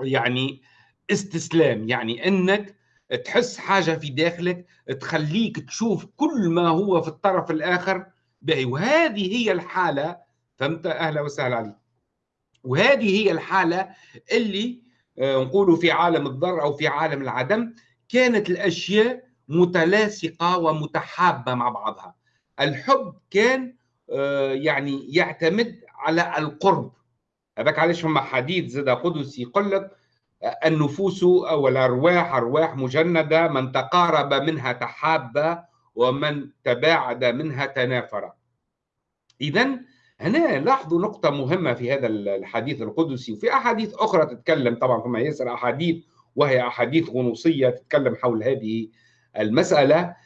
يعني استسلام يعني إنك تحس حاجة في داخلك تخليك تشوف كل ما هو في الطرف الآخر باهي وهذه هي الحالة فهمت؟ أهلا وسهلا عليك. وهذه هي الحالة اللي آه، نقولوا في عالم الضر أو في عالم العدم كانت الأشياء متلاصقة ومتحابة مع بعضها. الحب كان آه، يعني يعتمد على القرب. هذاك علاش فما حديث زاد قدسي يقول لك النفوس أو الأرواح أرواح مجندة من تقارب منها تحاب ومن تباعد منها تنافر. اذا هنا لاحظوا نقطة مهمة في هذا الحديث القدسي وفي أحاديث أخرى تتكلم طبعا فما ياسر أحاديث وهي أحاديث غنوصية تتكلم حول هذه المسألة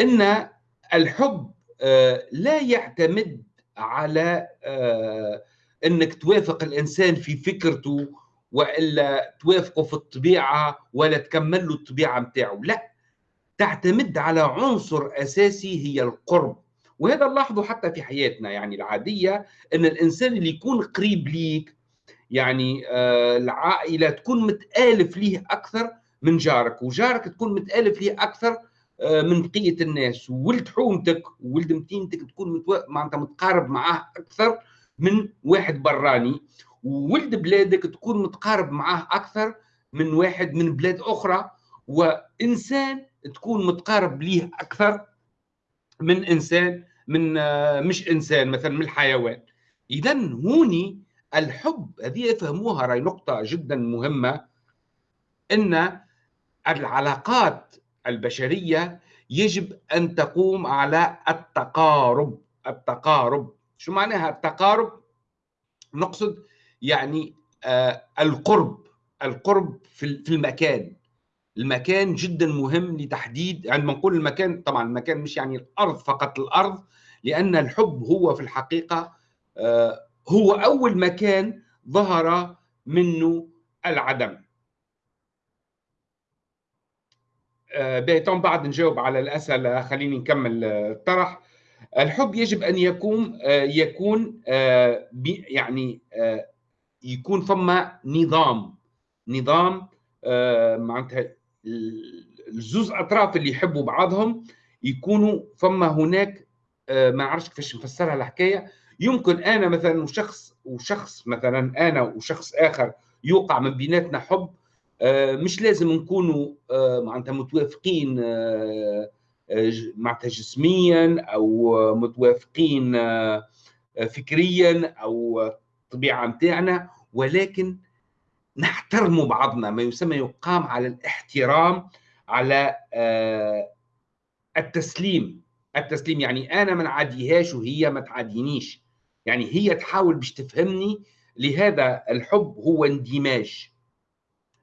أن الحب آه، لا يعتمد على آه، أنك توافق الإنسان في فكرته وإلا توافقه في الطبيعة ولا تكمل له الطبيعة نتاعه لا تعتمد على عنصر أساسي هي القرب. وهذا نلاحظه حتى في حياتنا يعني العادية إن الإنسان اللي يكون قريب ليك يعني آه العائلة تكون متألف ليه أكثر من جارك وجارك تكون متألف ليه أكثر آه من بقية الناس. وولد حومتك وولد متينتك تكون. معناتها متقارب معاه أكثر من واحد براني. وولد بلادك تكون متقارب معاه أكثر من واحد من بلاد أخرى وإنسان تكون متقارب ليه أكثر من إنسان من آه، مش إنسان مثلا من الحيوان. اذا هوني الحب هذه فهموها رأي نقطة جدا مهمة إن العلاقات البشرية يجب أن تقوم على التقارب. التقارب شو معناها التقارب؟ نقصد يعني آه القرب القرب في المكان. المكان جدا مهم لتحديد عندما نقول المكان طبعا المكان مش يعني الأرض فقط الأرض لأن الحب هو في الحقيقة آه هو أول مكان ظهر منه العدم. آه بعد نجاوب على الأسئلة خليني نكمل الطرح. الحب يجب أن يكون يكون يعني يكون فما نظام. نظام آه معناتها الزوز أطراف اللي يحبوا بعضهم يكونوا فما هناك آه ما نعرفش كيفاش نفسرها الحكاية. يمكن أنا مثلا وشخص وشخص مثلا أنا وشخص آخر يوقع من بيناتنا حب آه مش لازم نكونوا معناتها متوافقين معناتها جسميا أو متوافقين فكريا أو الطبيعه نتاعنا ولكن نحترم بعضنا. ما يسمى يقام على الاحترام على آه، التسليم. التسليم يعني أنا ما نعاديهاش وهي ما تعادينيش. يعني هي تحاول باش تفهمني لهذا الحب هو اندماج.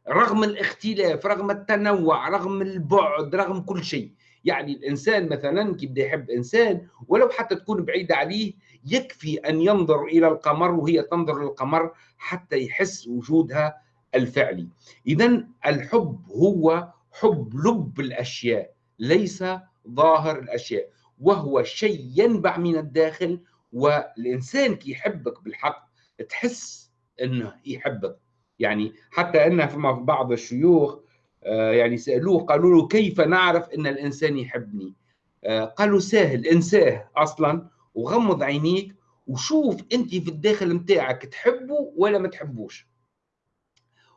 رغم الاختلاف رغم التنوع رغم البعد رغم كل شيء. يعني الإنسان مثلا كي يحب إنسان ولو حتى تكون بعيدة عليه يكفي أن ينظر إلى القمر وهي تنظر للقمر حتى يحس وجودها الفعلي. اذا الحب هو حب لب الأشياء ليس ظاهر الأشياء وهو شيء ينبع من الداخل والإنسان كي يحبك بالحق تحس إنه يحبك. يعني حتى إن فما بعض الشيوخ آه، يعني سألوه قالوا له كيف نعرف إن الإنسان يحبني؟ آه، قالوا سهل إنساه أصلا. وغمض عينيك وشوف انت في الداخل متاعك تحبه ولا ما تحبوش.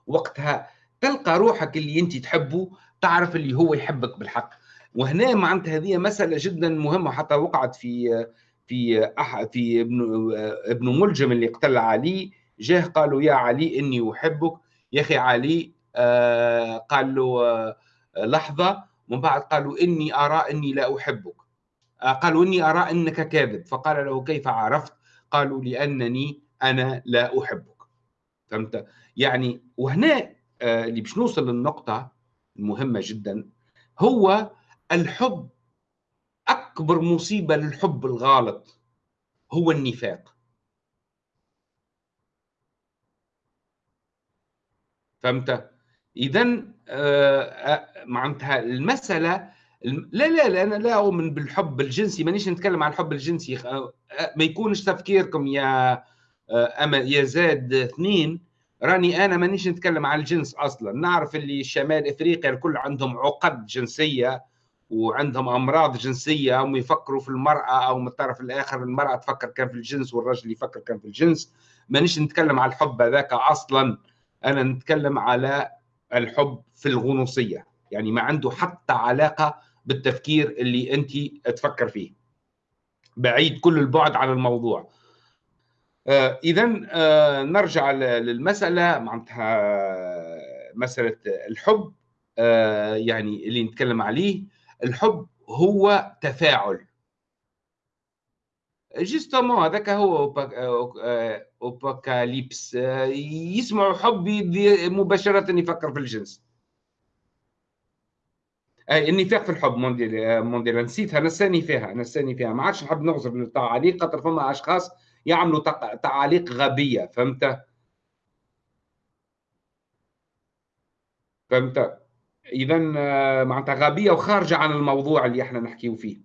وقتها تلقى روحك اللي انت تحبه تعرف اللي هو يحبك بالحق. وهنا معناتها هذه مسألة جدا مهمة حتى وقعت في في أح في ابن ابن ملجم اللي قتل علي. جاه قالوا يا علي إني أحبك. يا أخي علي آه قال له آه لحظة. من بعد قالوا إني أرى إني لا أحبك. آه قالوا إني أرى أنك كاذب. فقال له كيف عرفت؟ قالوا لأنني أنا لا أحبك. فهمت؟ يعني وهنا آه، اللي باش نوصل للنقطة المهمة جدا هو الحب أكبر مصيبة للحب الغالط هو النفاق. فهمت؟ إذا آه، آه، معناتها المسألة لا لا لا أنا لا اؤمن بالحب الجنسي مانيش نتكلم عن الحب الجنسي. ما يكونش تفكيركم يا أما يا زاد اثنين راني أنا مانيش نتكلم عن الجنس أصلا. نعرف اللي شمال إفريقيا الكل عندهم عقد جنسية وعندهم أمراض جنسية هم يفكروا في المرأة أو من الطرف الآخر المرأة تفكر كان في الجنس والرجل يفكر كان في الجنس. مانيش نتكلم على الحب هذاك أصلا. أنا نتكلم على الحب في الغنوصية. يعني ما عنده حتى علاقة بالتفكير اللي انت تفكر فيه. بعيد كل البعد عن الموضوع. آه اذا آه نرجع للمسألة معناتها مسألة الحب آه يعني اللي نتكلم عليه. الحب هو تفاعل. جيستومون هذاك هو أوباكاليبس. يسمع حب مباشرة يفكر في الجنس. النفاق في الحب مونديال مونديال نسيتها نساني فيها نساني فيها. ما عادش نحب نغزر التعاليق خاطر فما أشخاص يعملوا تعاليق غبية فهمت؟ فهمت؟ اذا معناتها غبية وخارجة عن الموضوع اللي إحنا نحكيو فيه.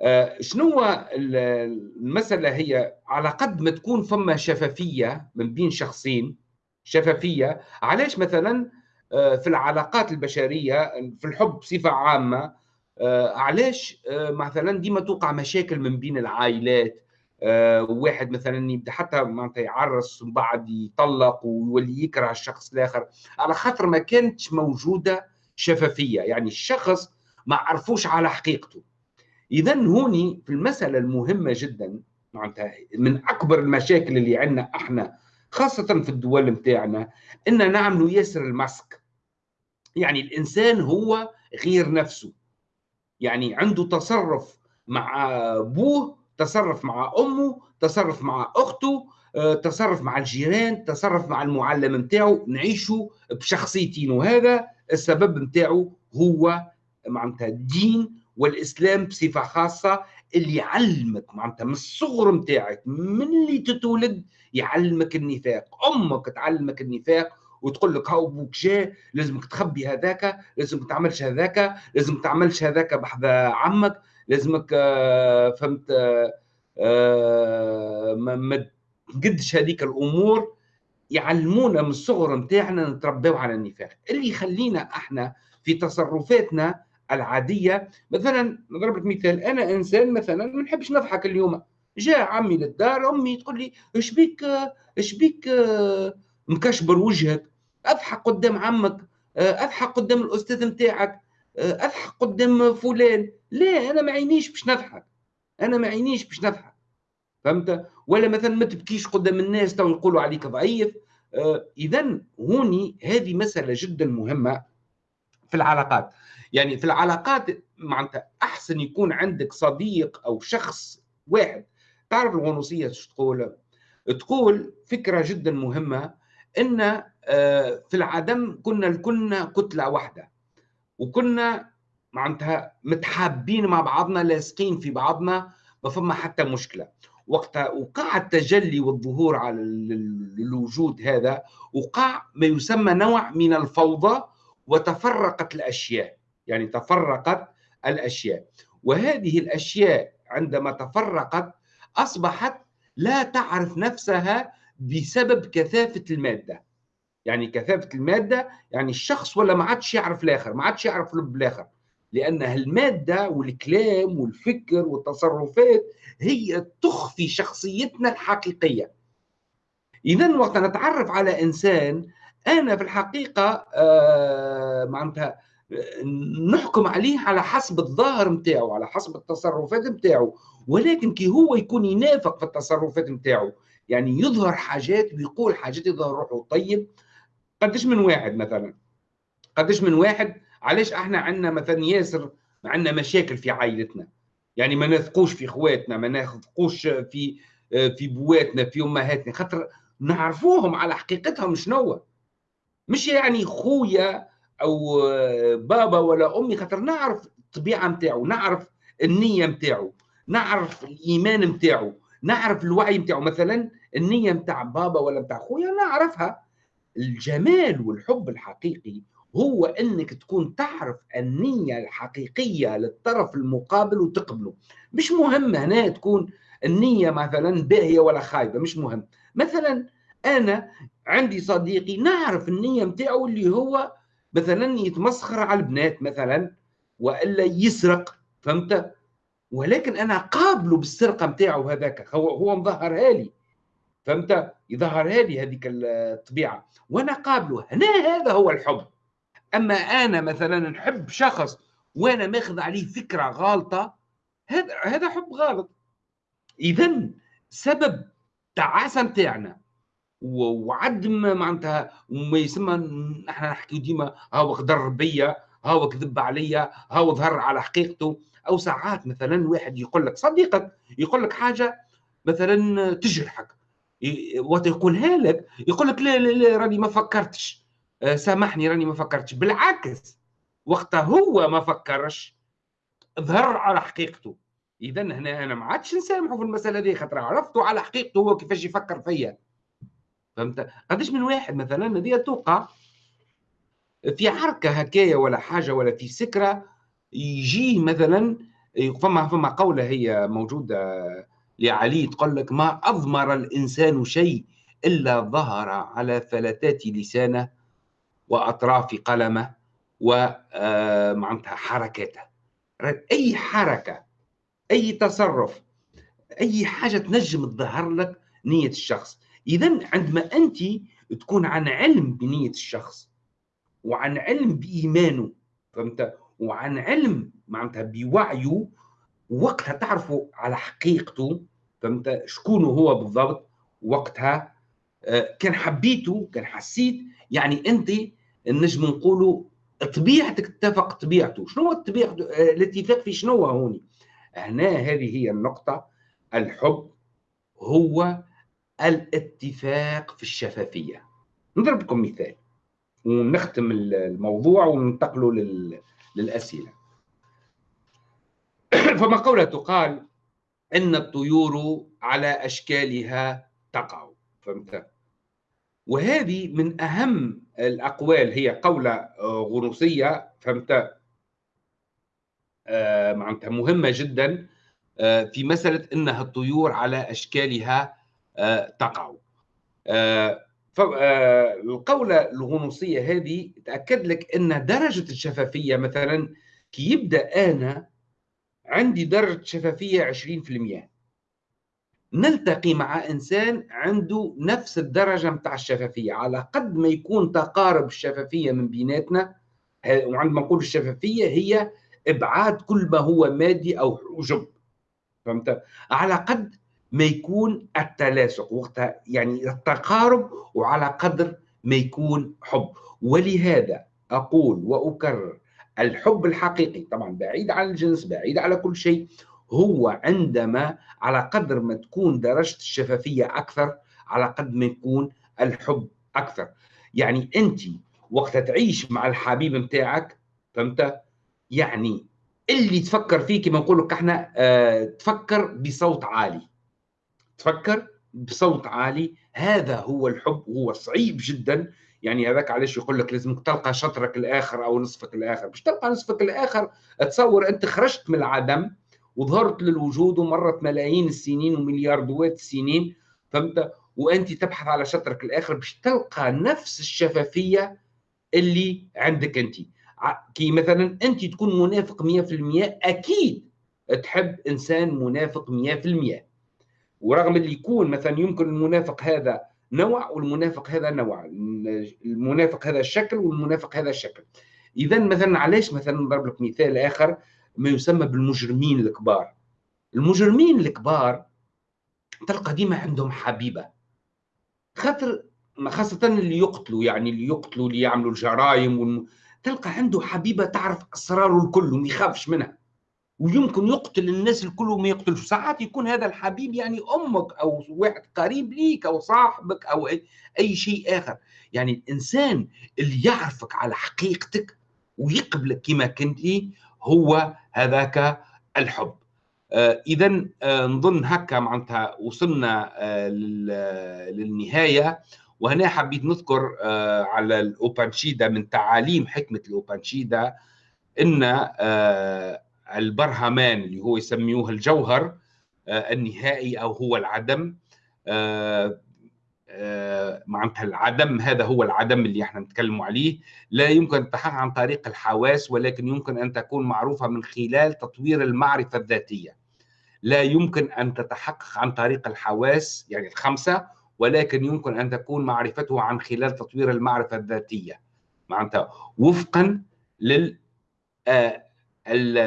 آه، شنو المسألة هي على قد ما تكون فما شفافية من بين شخصين شفافية علاش مثلا آه، في العلاقات البشرية في الحب بصفة عامة آه، علاش مثلا ديما توقع مشاكل من بين العائلات؟ واحد مثلا يبدأ حتى معناتها يعرس ومن بعد يطلق ويولي يكره الشخص الآخر. على خاطر ما كانتش موجودة شفافية يعني الشخص ما عرفوش على حقيقته. اذا هوني في المسألة المهمة جدا معناتها من أكبر المشاكل اللي عندنا إحنا خاصة في الدول نتاعنا إن نعملوا ياسر الماسك. يعني الإنسان هو غير نفسه. يعني عنده تصرف مع أبوه تصرف مع أمه تصرف مع أخته آه، تصرف مع الجيران تصرف مع المعلم نتاعو نعيشوا بشخصيتين. وهذا السبب نتاعو هو معناتها الدين والإسلام بصفة خاصة اللي يعلمك معناتها من الصغر نتاعك من اللي تتولد يعلمك النفاق. أمك تعلمك النفاق وتقول لك هاو أبوك جاء لازمك تخبي هذاك لازمك تعملش هذاك لازمك تعملش هذاك بحذا عمك لازمك آه، فهمت آه، ما تقدش هذيك الأمور. يعلمونا من الصغر نتاعنا نتربوا على النفاق. اللي يخلينا إحنا في تصرفاتنا العادية. مثلا نضرب لك مثال أنا إنسان مثلا ما نحبش نضحك اليوم. جاء عمي للدار أمي تقول لي إيش بيك؟ إيش بيك؟ مكشبر وجهك. أضحك قدام عمك أضحك قدام الأستاذ نتاعك أضحك قدام فلان. لا أنا ما عينيش باش نضحك. أنا ما عينيش باش نضحك. فهمت؟ ولا مثلا ما تبكيش قدام الناس تو يقولوا عليك ضعيف. اذا هوني هذه مسألة جدا مهمة في العلاقات. يعني في العلاقات معناتها أحسن يكون عندك صديق أو شخص واحد. تعرف الغنوصية شو تقول؟ تقول فكرة جدا مهمة إن آه، في العدم كنا الكلنا كتلة واحدة وكنا معناتها متحابين مع بعضنا لاصقين في بعضنا ما فما حتى مشكلة. وقت وقع التجلي والظهور على الوجود هذا وقع ما يسمى نوع من الفوضى وتفرقت الأشياء. يعني تفرقت الأشياء. وهذه الأشياء عندما تفرقت أصبحت لا تعرف نفسها بسبب كثافة المادة. يعني كثافة المادة يعني الشخص ولا ما عادش يعرف الآخر ما عادش يعرف لب الآخر. لأن المادة والكلام والفكر والتصرفات هي تخفي شخصيتنا الحقيقية. اذا وقت نتعرف على إنسان أنا في الحقيقة آه معناتها نحكم عليه على حسب الظاهر نتاعو على حسب التصرفات نتاعو ولكن كي هو يكون ينافق في التصرفات نتاعو يعني يظهر حاجات ويقول حاجات يظهر روحه. طيب قديش من واحد مثلا؟ قديش من واحد؟ علاش إحنا عندنا مثلا ياسر عندنا مشاكل في عائلتنا؟ يعني ما نثقوش في إخواتنا ما نثقوش في في بواتنا في أمهاتنا. خاطر نعرفوهم على حقيقتهم شنو مش يعني خويا أو بابا ولا أمي خاطر نعرف الطبيعة نتاعو نعرف النية نتاعو نعرف الإيمان نتاعو نعرف الوعي نتاعو مثلا النية نتاع بابا ولا نتاع خويا نعرفها. الجمال والحب الحقيقي هو إنك تكون تعرف النية الحقيقية للطرف المقابل وتقبله. مش مهم هنا تكون النية مثلا باهية ولا خايبة مش مهم. مثلا أنا عندي صديقي نعرف النية متاعه اللي هو مثلا يتمسخر على البنات مثلا وإلا يسرق فهمت؟ ولكن أنا قابله بالسرقة متاعه هذاك هو هو مظهرها لي فهمت؟ يظهرها لي هذيك الطبيعة وأنا قابله هنا هذا هو الحب. أما أنا مثلا نحب شخص وأنا ماخذ عليه فكرة غالطة هذا هذا حب غلط اذا سبب تعاسه نتاعنا وعدم معناتها وما يسمى إحنا نحكي ديما هاو غدر بيا هاو كذب عليا هاو ظهر على حقيقته. أو ساعات مثلا واحد يقول لك صديقك يقول لك حاجة مثلا تجرحك وقت يقولها لك يقول لك لا لا لا راني ما فكرتش. آه، سامحني راني ما فكرتش. بالعكس وقتها هو ما فكرش ظهر على حقيقته. اذا هنا أنا ما عادش نسامحه في المسألة دي خاطر عرفته على حقيقته هو كيفاش يفكر فيا. فهمت؟ قداش من واحد مثلا هذه توقع في حركه هكايا ولا حاجة ولا في سكرة يجي مثلا فما فما قولة هي موجودة لعلي تقول لك ما أضمر الإنسان شيء إلا ظهر على فلتات لسانه وأطراف قلمه ومعناتها آه، حركاته. أي حركة أي تصرف أي حاجة تنجم تظهر لك نية الشخص. اذا عندما أنت تكون عن علم بنية الشخص وعن علم بإيمانه فهمت؟ وعن علم معناتها بوعيه وقتها تعرفوا على حقيقته فهمت؟ شكون هو بالضبط وقتها آه، كان حبيته كان حسيت يعني أنت نجم نقولوا طبيعتك تتفق طبيعته. شنو هو الطبيعة آه، الاتفاق في شنو هوني؟ هنا هذه هي النقطة الحب هو الاتفاق في الشفافية. نضرب لكم مثال. ونختم الموضوع وننتقلوا للأسئلة. [clears throat] فما قولة تقال إن الطيور على أشكالها تقع. فهمت؟ وهذه من أهم الأقوال. هي قولة آه، غنوصيه فهمت؟ آه، معناتها مهمة جدا آه، في مسألة إنها الطيور على أشكالها تقع. فالقولة الغنوصية هذه تأكد لك أن درجة الشفافية مثلا كي يبدأ أنا عندي درجة شفافية 20% نلتقي مع إنسان عنده نفس الدرجة متاع الشفافية. على قد ما يكون تقارب الشفافية من بيناتنا وعندما نقول الشفافية هي إبعاد كل ما هو مادي أو حجب. فهمت؟ على قد ما يكون التلاصق وقتها يعني التقارب وعلى قدر ما يكون حب. ولهذا أقول وأكرر الحب الحقيقي طبعا بعيد عن الجنس بعيد على كل شيء هو عندما على قدر ما تكون درجة الشفافية أكثر على قد ما يكون الحب أكثر. يعني أنت وقت تعيش مع الحبيب متاعك فهمت؟ يعني اللي تفكر فيه كما نقول لك إحنا آه تفكر بصوت عالي. تفكر بصوت عالي. هذا هو الحب هو صعيب جدا. يعني هذاك علاش يقول لك لازم تلقى شطرك الآخر أو نصفك الآخر. باش تلقى نصفك الآخر تصور أنت خرجت من العدم وظهرت للوجود ومرت ملايين السنين وملياردوات السنين فهمت؟ وأنت تبحث على شطرك الآخر باش تلقى نفس الشفافية اللي عندك أنت. كي مثلا أنت تكون منافق 100% أكيد تحب إنسان منافق 100% ورغم اللي يكون مثلا يمكن المنافق هذا نوع والمنافق هذا نوع. المنافق هذا الشكل والمنافق هذا الشكل اذا مثلا علاش مثلا نضرب لك مثال آخر ما يسمى بالمجرمين الكبار. المجرمين الكبار تلقى ديما عندهم حبيبة. خاطر خاصة اللي يقتلوا يعني اللي يقتلوا اللي يعملوا الجرائم. تلقى عنده حبيبة تعرف أسراره الكل وما يخافش منها. ويمكن يقتل الناس الكل وما يقتلش. ساعات يكون هذا الحبيب يعني أمك أو واحد قريب ليك أو صاحبك أو اي, شيء آخر. يعني الإنسان اللي يعرفك على حقيقتك ويقبلك كما كنت هو هذاك الحب. آه اذا آه نظن هكا معناتها وصلنا آه للنهاية. وهنا حبيت نذكر آه، على الأوبانشيدا من تعاليم حكمة الأوبانشيدا أن آه، البرهمان اللي هو يسميوه الجوهر النهائي أو هو العدم. معناتها العدم هذا هو العدم اللي إحنا نتكلم عليه. لا يمكن التحقق عن طريق الحواس ولكن يمكن أن تكون معروفة من خلال تطوير المعرفة الذاتية. لا يمكن أن تتحقق عن طريق الحواس يعني الخمسة ولكن يمكن أن تكون معرفته عن خلال تطوير المعرفة الذاتية. معناتها وفقا لل آه،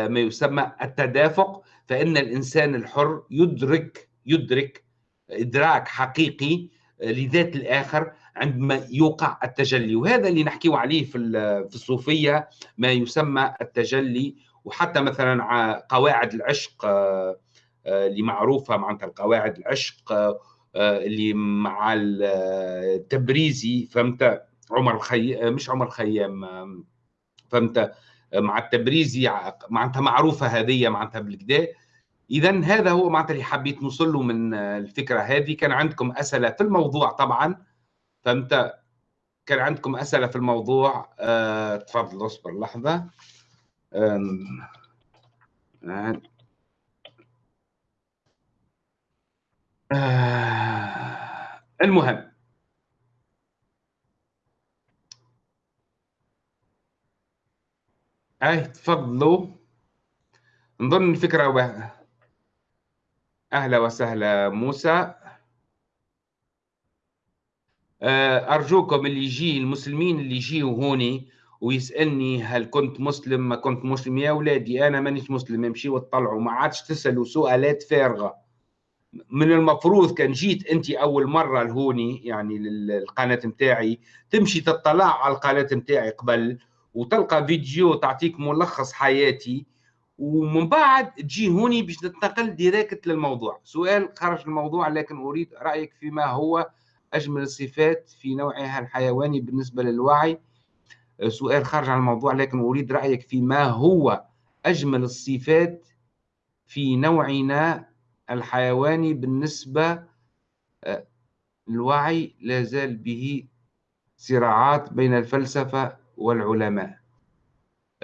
ما يسمى التدافق فإن الإنسان الحر يدرك يدرك إدراك حقيقي لذات الآخر عندما يوقع التجلي. وهذا اللي نحكيه عليه في في الصوفية ما يسمى التجلي. وحتى مثلا قواعد العشق آه، اللي معروفة معناتها القواعد العشق آه، اللي مع التبريزي فهمت؟ عمر الخيام مش عمر الخيام فهمت؟ مع التبريزي معناتها معروفة هذه معناتها بالكدا. اذا هذا هو معناتها اللي حبيت نوصل له من الفكرة هذه. كان عندكم أسئلة في الموضوع طبعا. فهمت كان عندكم أسئلة في الموضوع أه تفضل اصبر لحظة. أه المهم. أي تفضلوا. نظن الفكرة أهلا وسهلا موسى. آه، أرجوكم اللي يجي المسلمين اللي يجيوا هوني ويسألني هل كنت مسلم ما كنت مسلم. يا أولادي أنا مانيش مسلم امشي وتطلعوا. ما عادش تسألوا سؤالات فارغة. من المفروض كان جيت أنت أول مرة لهوني يعني للقناة متاعي تمشي تطلع على القناة متاعي قبل وتلقى فيديو تعطيك ملخص حياتي ومن بعد تجي هوني باش ننتقل ديريكت للموضوع. سؤال خرج الموضوع لكن أريد رأيك فيما هو أجمل الصفات في نوعها الحيواني بالنسبة للوعي. سؤال خارج عن الموضوع لكن أريد رأيك فيما هو أجمل الصفات في نوعنا الحيواني بالنسبة الوعي لا زال به صراعات بين الفلسفة والعلماء.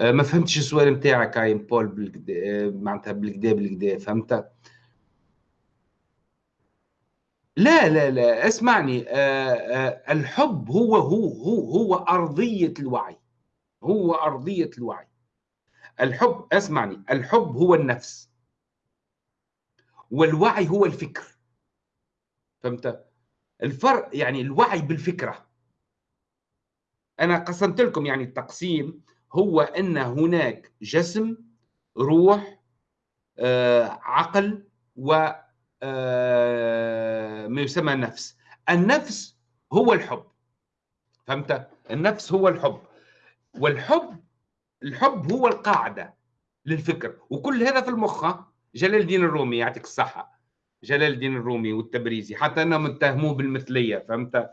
آه، ما فهمتش السؤال نتاعك هاي بول بالكدا معناتها بالكدا بالكدا فهمت؟ لا لا لا اسمعني. آه الحب هو هو هو هو أرضية الوعي. هو أرضية الوعي. الحب اسمعني. الحب هو النفس. والوعي هو الفكر. فهمت؟ الفرق يعني الوعي بالفكرة. أنا قسمت لكم يعني التقسيم هو أن هناك جسم روح آه، عقل و آه، ما يسمى نفس. النفس هو الحب. فهمت؟ النفس هو الحب. والحب الحب هو القاعدة للفكر. وكل هذا في المخ جلال الدين الرومي يعطيك الصحة. جلال الدين الرومي والتبريزي حتى انهم اتهموه بالمثلية فهمت؟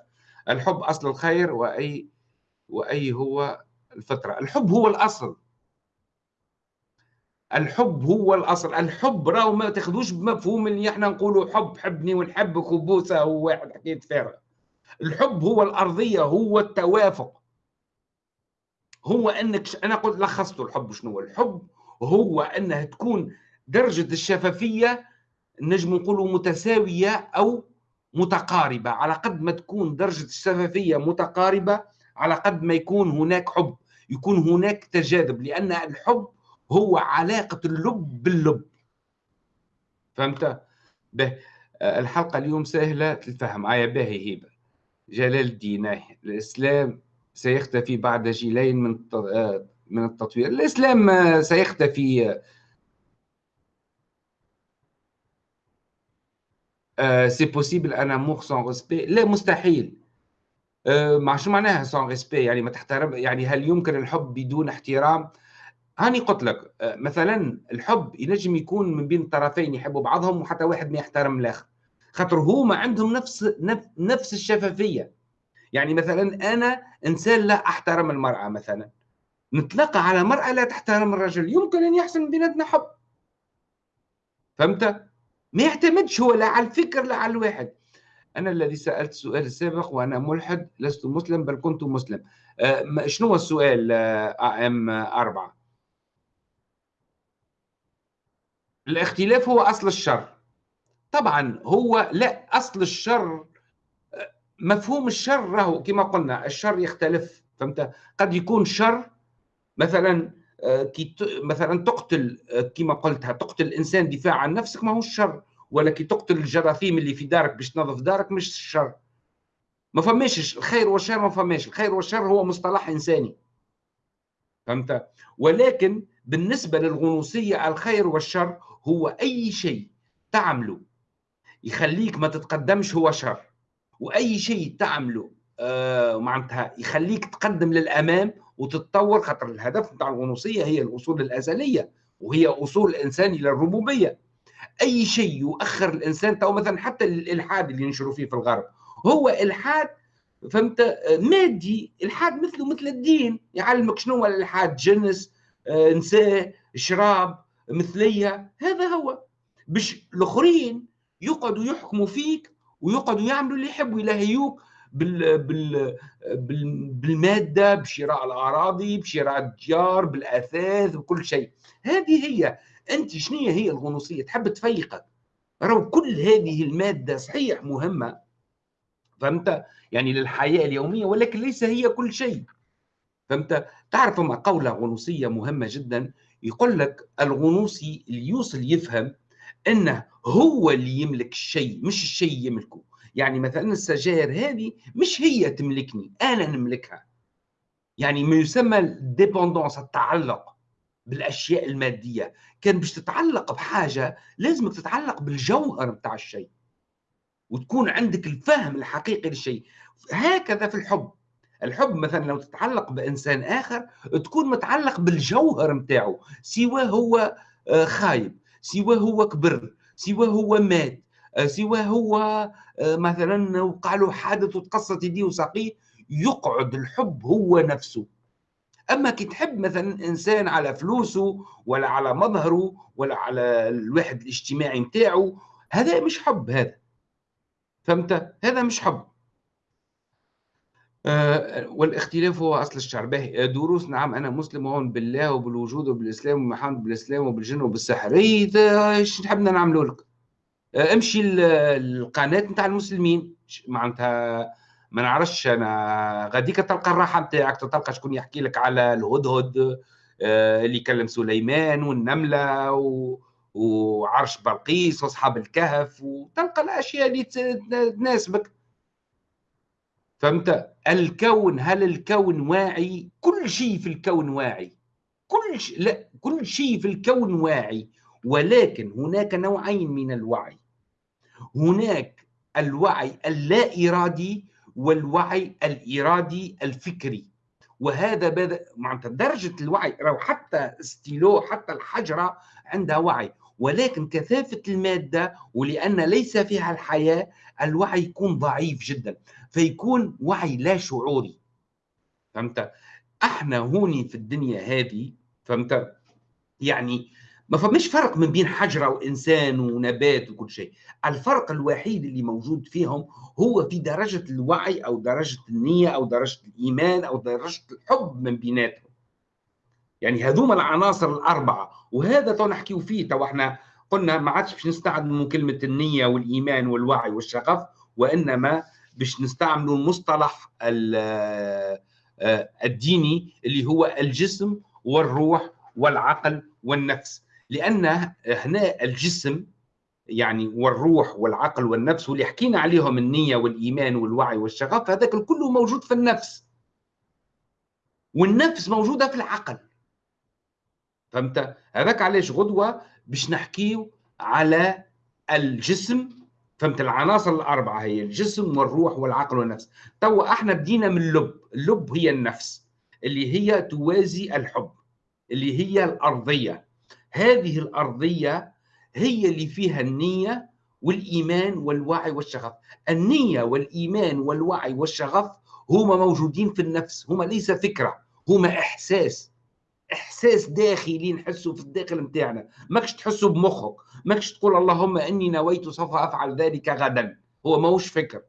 الحب أصل الخير وأي وأي هو الفطرة الحب هو الأصل. الحب هو الأصل. الحب راهو ما تاخذوش بمفهوم اللي إحنا نقولوا حب حبني ونحبك وبوسة هو واحد حكاية فارغ. الحب هو الأرضية هو التوافق. هو أنك أنا قلت لخصت الحب شنو الحب هو أنها تكون درجة الشفافية نجم نقولوا متساوية أو متقاربة. على قد ما تكون درجة الشفافية متقاربة على قد ما يكون هناك حب يكون هناك تجاذب لأن الحب هو علاقة اللب باللب. فهمت؟ به. الحلقة اليوم سهلة الفهم آية باهي هيبة جلال الدين الإسلام سيختفي بعد جيلين من من التطوير. الإسلام سيختفي. c'est possible un amour sans لا مستحيل. مع شو معناها sans respect يعني ما تحترم يعني هل يمكن الحب بدون احترام؟ هاني قلت لك أه، مثلا الحب ينجم يكون من بين الطرفين يحبوا بعضهم وحتى واحد ما يحترم الآخر. خاطر هما عندهم نفس نفس الشفافية. يعني مثلا أنا إنسان لا أحترم المرأة مثلا. نتلقى على مرأة لا تحترم الرجل. يمكن أن يحصل بيناتنا حب. فهمت؟ ما يعتمدش هو لا على الفكر لا على الواحد. أنا الذي سألت السؤال السابق وأنا ملحد لست مسلم بل كنت مسلم. أه شنو هو السؤال أم أربعة؟ الاختلاف هو أصل الشر. طبعا هو لا أصل الشر مفهوم الشر راهو كما قلنا الشر يختلف فهمت؟ قد يكون شر مثلا آه، مثلا تقتل آه، كما قلتها تقتل الانسان دفاع عن نفسك ما هو الشر. ولا كي تقتل الجراثيم اللي في دارك باش تنظف دارك مش الشر. ما فماش الخير والشر ما فماش. الخير والشر هو مصطلح إنساني. فهمت؟ ولكن بالنسبة للغنوصية الخير والشر هو أي شيء تعمله يخليك ما تتقدمش هو شر. وأي شيء تعمله آه معناتها يخليك تقدم للأمام وتتطور خاطر الهدف نتاع الغنوصية هي الأصول الأزلية وهي أصول الانسان إلى الربوبيه أي شيء يؤخر الإنسان تو مثلا حتى الالحاد اللي ينشروا فيه في الغرب هو الحاد فهمت؟ مادي الحاد مثله مثل الدين يعلمك شنو هو الالحاد جنس آه، نساء شراب مثلية هذا هو. باش الآخرين يقعدوا يحكموا فيك ويقعدوا يعملوا اللي يحبوا يلهيوك بال بال بال بالمادة بشراء الأراضي بشراء الديار بالأثاث بكل شيء. هذه هي أنت شنو هي الغنوصية؟ تحب تفيقك. راهو كل هذه المادة صحيح مهمة. فهمت؟ يعني للحياة اليومية ولكن ليس هي كل شيء. فهمت؟ تعرف ما قولة غنوصية مهمة جدا؟ يقول لك الغنوصي اللي يوصل يفهم إنه هو اللي يملك الشيء مش الشيء يملكه. يعني مثلا السجائر هذه مش هي تملكني أنا نملكها. يعني ما يسمى الديبوندونس التعلق. بالأشياء المادية. كان باش تتعلق بحاجة لازمك تتعلق بالجوهر بتاع الشيء. وتكون عندك الفهم الحقيقي للشيء. هكذا في الحب. الحب مثلا لو تتعلق بإنسان آخر تكون متعلق بالجوهر بتاعه سواء هو آه، خايب. سواء هو كبر. سواء هو مات. آه، سواء هو آه، مثلا وقع له حادث وتقصت يديه وساقيه. يقعد الحب هو نفسه. أما كي تحب مثلا إنسان على فلوسه ولا على مظهره ولا على الواحد الاجتماعي نتاعو هذا مش حب هذا. فهمت؟ هذا مش حب. آه والاختلاف هو أصل الشعر. باهي. دروس نعم أنا مسلم وأؤمن بالله وبالوجود وبالإسلام ومحمد بالإسلام وبالجن وبالسحر إيش نحبنا نعملوا لك؟ آه، امشي القناة نتاع المسلمين. معناتها ما نعرفش أنا غاديك تلقى الراحة نتاعك تلقى شكون يحكي لك على الهدهد آه، اللي كلم سليمان والنملة و... وعرش بلقيس وأصحاب الكهف وتلقى الأشياء اللي تناسبك. فهمت؟ الكون هل الكون واعي؟ كل شيء في الكون واعي. كل شيء لا كل شيء في الكون واعي ولكن هناك نوعين من الوعي. هناك الوعي اللا إرادي والوعي الإرادي الفكري. وهذا معناتها درجة الوعي لو حتى ستيلو حتى الحجرة عندها وعي. ولكن كثافة المادة ولأن ليس فيها الحياة الوعي يكون ضعيف جدا. فيكون وعي لا شعوري. فهمت؟ إحنا هوني في الدنيا هذه فهمت؟ يعني ما فماش فرق من بين حجره وانسان ونبات وكل شيء. الفرق الوحيد اللي موجود فيهم هو في درجة الوعي أو درجة النية أو درجة الإيمان أو درجة الحب من بيناتهم. يعني هذوما العناصر الأربعة وهذا تو نحكيو فيه تو إحنا قلنا ما عادش باش نستعملوا كلمة النية والإيمان والوعي والشغف وإنما باش نستعملوا المصطلح آه، الديني اللي هو الجسم والروح والعقل والنفس. لأن هنا الجسم يعني والروح والعقل والنفس واللي حكينا عليهم النية والإيمان والوعي والشغف هذاك كله موجود في النفس. والنفس موجودة في العقل. فهمت؟ هذاك علاش غدوة باش نحكيو على الجسم. فهمت؟ العناصر الأربعة هي الجسم والروح والعقل والنفس. توا إحنا بدينا من اللب. اللب هي النفس اللي هي توازي الحب اللي هي الأرضية. هذه الأرضية هي اللي فيها النية والإيمان والوعي والشغف. النية والإيمان والوعي والشغف هما موجودين في النفس هما ليس فكرة هما إحساس. إحساس داخلي نحسه في الداخل نتاعنا ماكش تحسه بمخك ماكش تقول اللهم إني نويت سوف أفعل ذلك غدا. هو ماهوش فكر.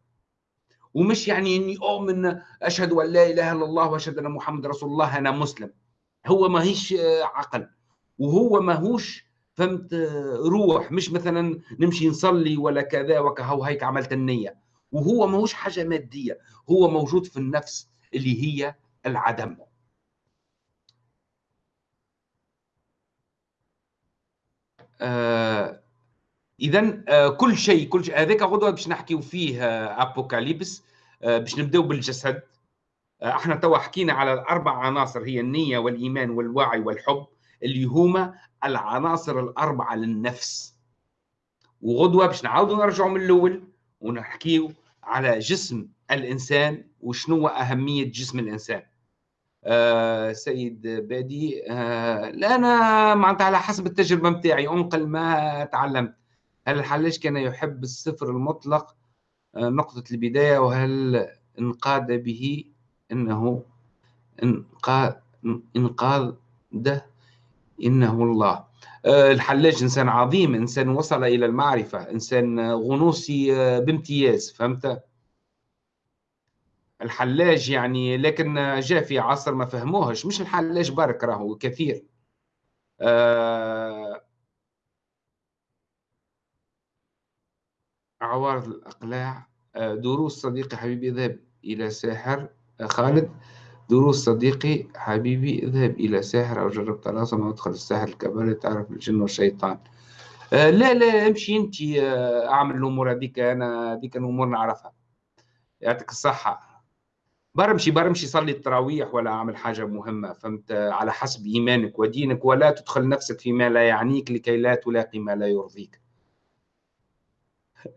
ومش يعني إني أؤمن أشهد أن لا إله إلا الله وأشهد أن محمد رسول الله أنا مسلم. هو ماهيش عقل. وهو ماهوش فهمت؟ روح مش مثلا نمشي نصلي ولا كذا وكهو هيك عملت النية. وهو ماهوش حاجة مادية هو موجود في النفس اللي هي العدم. آه اذا آه كل شيء كل شيء. هذاك غدوة باش نحكيو فيه آه ابوكاليبس آه باش نبدأو بالجسد. آه إحنا توا حكينا على الأربع عناصر هي النية والإيمان والوعي والحب. اللي هما العناصر الأربعة للنفس. وغدوة باش نعاودوا نرجعوا من الأول ونحكيو على جسم الإنسان وشنو أهمية جسم الإنسان. آه سيد بادي آه لا أنا معناتها على حسب التجربة نتاعي أنقل ما تعلمت. هل الحلاج كان يحب الصفر المطلق؟ آه نقطة البداية. وهل انقاد به؟ إنه انقاد انقاده إنه الله. آه الحلاج إنسان عظيم إنسان وصل إلى المعرفة إنسان غنوصي آه، بامتياز فهمت؟ الحلاج يعني لكن جاء في عصر ما فهموهش. مش الحلاج برك راهو كثير. آه عوارض الأقلاع. دروس صديقي حبيبي اذهب إلى ساحر خالد. دروس صديقي حبيبي اذهب إلى ساحر أو جرب طلاسم أو ادخل الساحر الكباري تعرف الجن والشيطان. آه لا لا امشي انت آه اعمل الأمور هذيك أنا هذيك الأمور نعرفها. يعطيك الصحة. برمشي برمشي صلي التراويح ولا أعمل حاجة مهمة فهمت؟ على حسب إيمانك ودينك ولا تدخل نفسك فيما لا يعنيك لكي لا تلاقي ما لا يرضيك.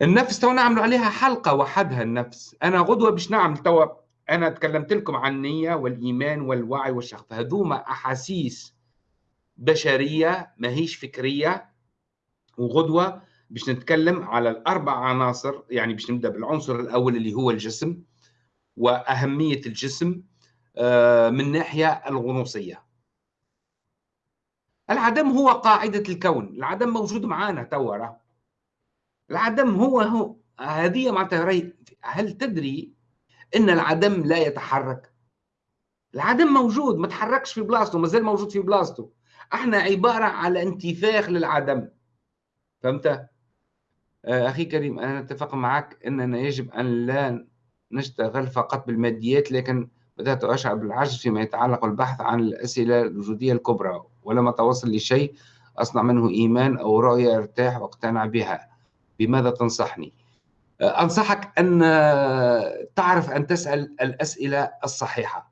النفس تو نعملوا عليها حلقة وحدها النفس. أنا غدوة باش نعمل تو أنا تكلمت لكم عن النية والإيمان والوعي والشغف هذوما أحاسيس بشرية ماهيش فكرية وغدوة باش نتكلم على الأربع عناصر يعني باش نبدأ بالعنصر الأول اللي هو الجسم وأهمية الجسم آه، من ناحية الغنوصية. العدم هو قاعدة الكون. العدم موجود معنا توا العدم هو هو هذه معناتها هل تدري إن العدم لا يتحرك. العدم موجود ما تحركش في بلاصته مازال موجود في بلاصته. إحنا عبارة على انتفاخ للعدم. فهمت؟ آه، أخي كريم أنا أتفق معك إننا يجب أن لا نشتغل فقط بالماديات لكن بدأت أشعر بالعجز فيما يتعلق بالبحث عن الأسئلة الوجودية الكبرى. ولم أتوصل لشيء أصنع منه إيمان أو رؤية أرتاح وأقتنع بها. بماذا تنصحني؟ أنصحك أن تعرف أن تسأل الأسئلة الصحيحة.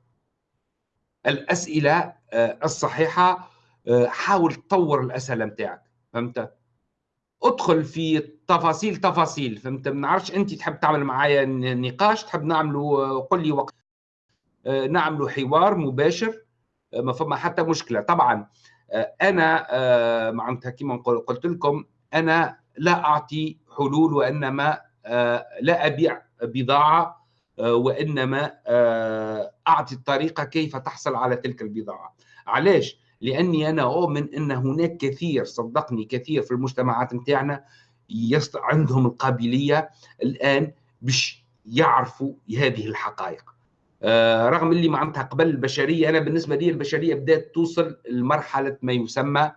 الأسئلة أه، الصحيحة أه، حاول تطور الأسئلة متاعك فهمت؟ ادخل في تفاصيل تفاصيل فهمت؟ ما نعرفش أنت تحب تعمل معايا نقاش تحب نعملوا قل لي وقت. آه، نعملوا حوار مباشر آه، ما فما حتى مشكلة. طبعا آه، أنا معناتها كما قلت لكم أنا لا أعطي حلول وإنما لا أبيع بضاعة وإنما أعطي الطريقة كيف تحصل على تلك البضاعة. علاش؟ لأني أنا أؤمن أن هناك كثير صدقني كثير في المجتمعات نتاعنا عندهم القابلية الآن باش يعرفوا هذه الحقائق. آه رغم اللي معناتها قبل البشرية أنا بالنسبة لي البشرية بدات توصل لمرحلة ما يسمى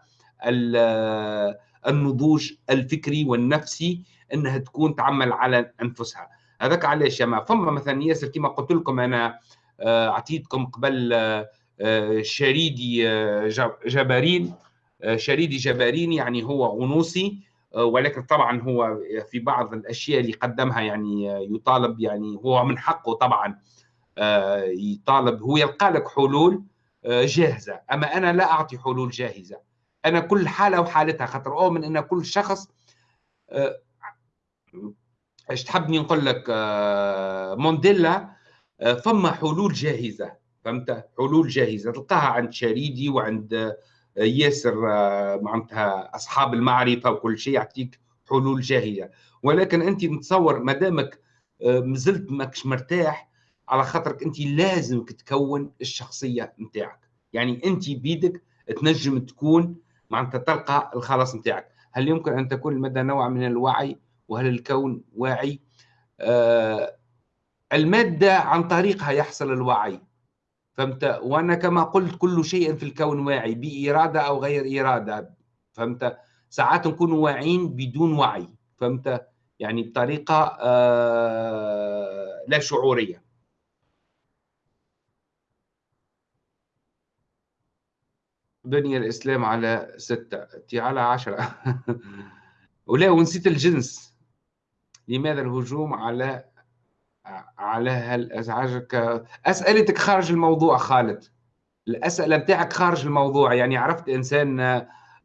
النضوج الفكري والنفسي إنها تكون تعمل على أنفسها. هذاك علاش ما؟ فما مثلا ياسر كما قلت لكم أنا آه، أعطيتكم قبل آه شريدي آه، جبارين آه، شريدي جبارين يعني هو غنوصي ولكن طبعا هو في بعض الأشياء اللي قدمها يعني يطالب يعني هو من حقه طبعا يطالب. هو يلقى لك حلول جاهزة. أما أنا لا أعطي حلول جاهزة. أنا كل حالة وحالتها خاطر أؤمن إن كل شخص إيش تحبني نقول لك مونديلا فما حلول جاهزة فهمت؟ حلول جاهزة. تلقاها عند شريدي وعند آه، ياسر آه، معناتها أصحاب المعرفة وكل شيء يعطيك حلول جاهزة. ولكن أنت متصور ما دامك آه، مازلت ماكش مرتاح على خاطرك أنت لازم تكون الشخصية نتاعك. يعني أنت بيدك تنجم تكون معناتها تلقى الخلاص نتاعك. هل يمكن أن تكون المدى نوع من الوعي؟ وهل الكون واعي؟ آه، المادة عن طريقها يحصل الوعي. فهمت؟ وأنا كما قلت كل شيء في الكون واعي بإرادة أو غير إرادة. فهمت؟ ساعات نكون واعيين بدون وعي. فهمت؟ يعني بطريقة آه، لا شعورية. بني الإسلام على ستة على عشرة. [laughs] ولا ونسيت الجنس. لماذا الهجوم على على هل أسئلتك خارج الموضوع خالد. الأسئلة بتاعك خارج الموضوع. يعني عرفت إنسان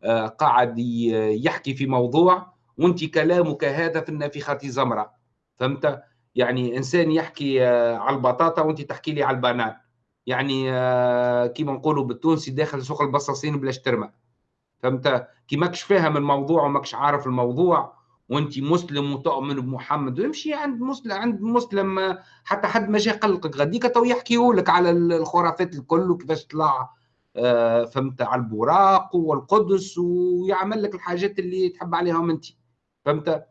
آه، قاعد يحكي في موضوع وأنت كلامك هذا في النافخة زمرة فهمت؟ يعني إنسان يحكي آه، على البطاطا وأنت تحكي لي على البنان يعني آه، كيما نقولوا بالتونسي داخل سوق البصاصين بلاش ترمى فهمت؟ كي ماكش فاهم الموضوع وماكش عارف الموضوع وانت مسلم وتؤمن بمحمد ويمشي عند مسلم عند مسلم حتى حد ما جا قلقك غاديك تو يحكي لك على الخرافات الكل وكيفاش طلع آه، فهمت على البراق والقدس ويعمل لك الحاجات اللي تحب عليهم انت فهمت؟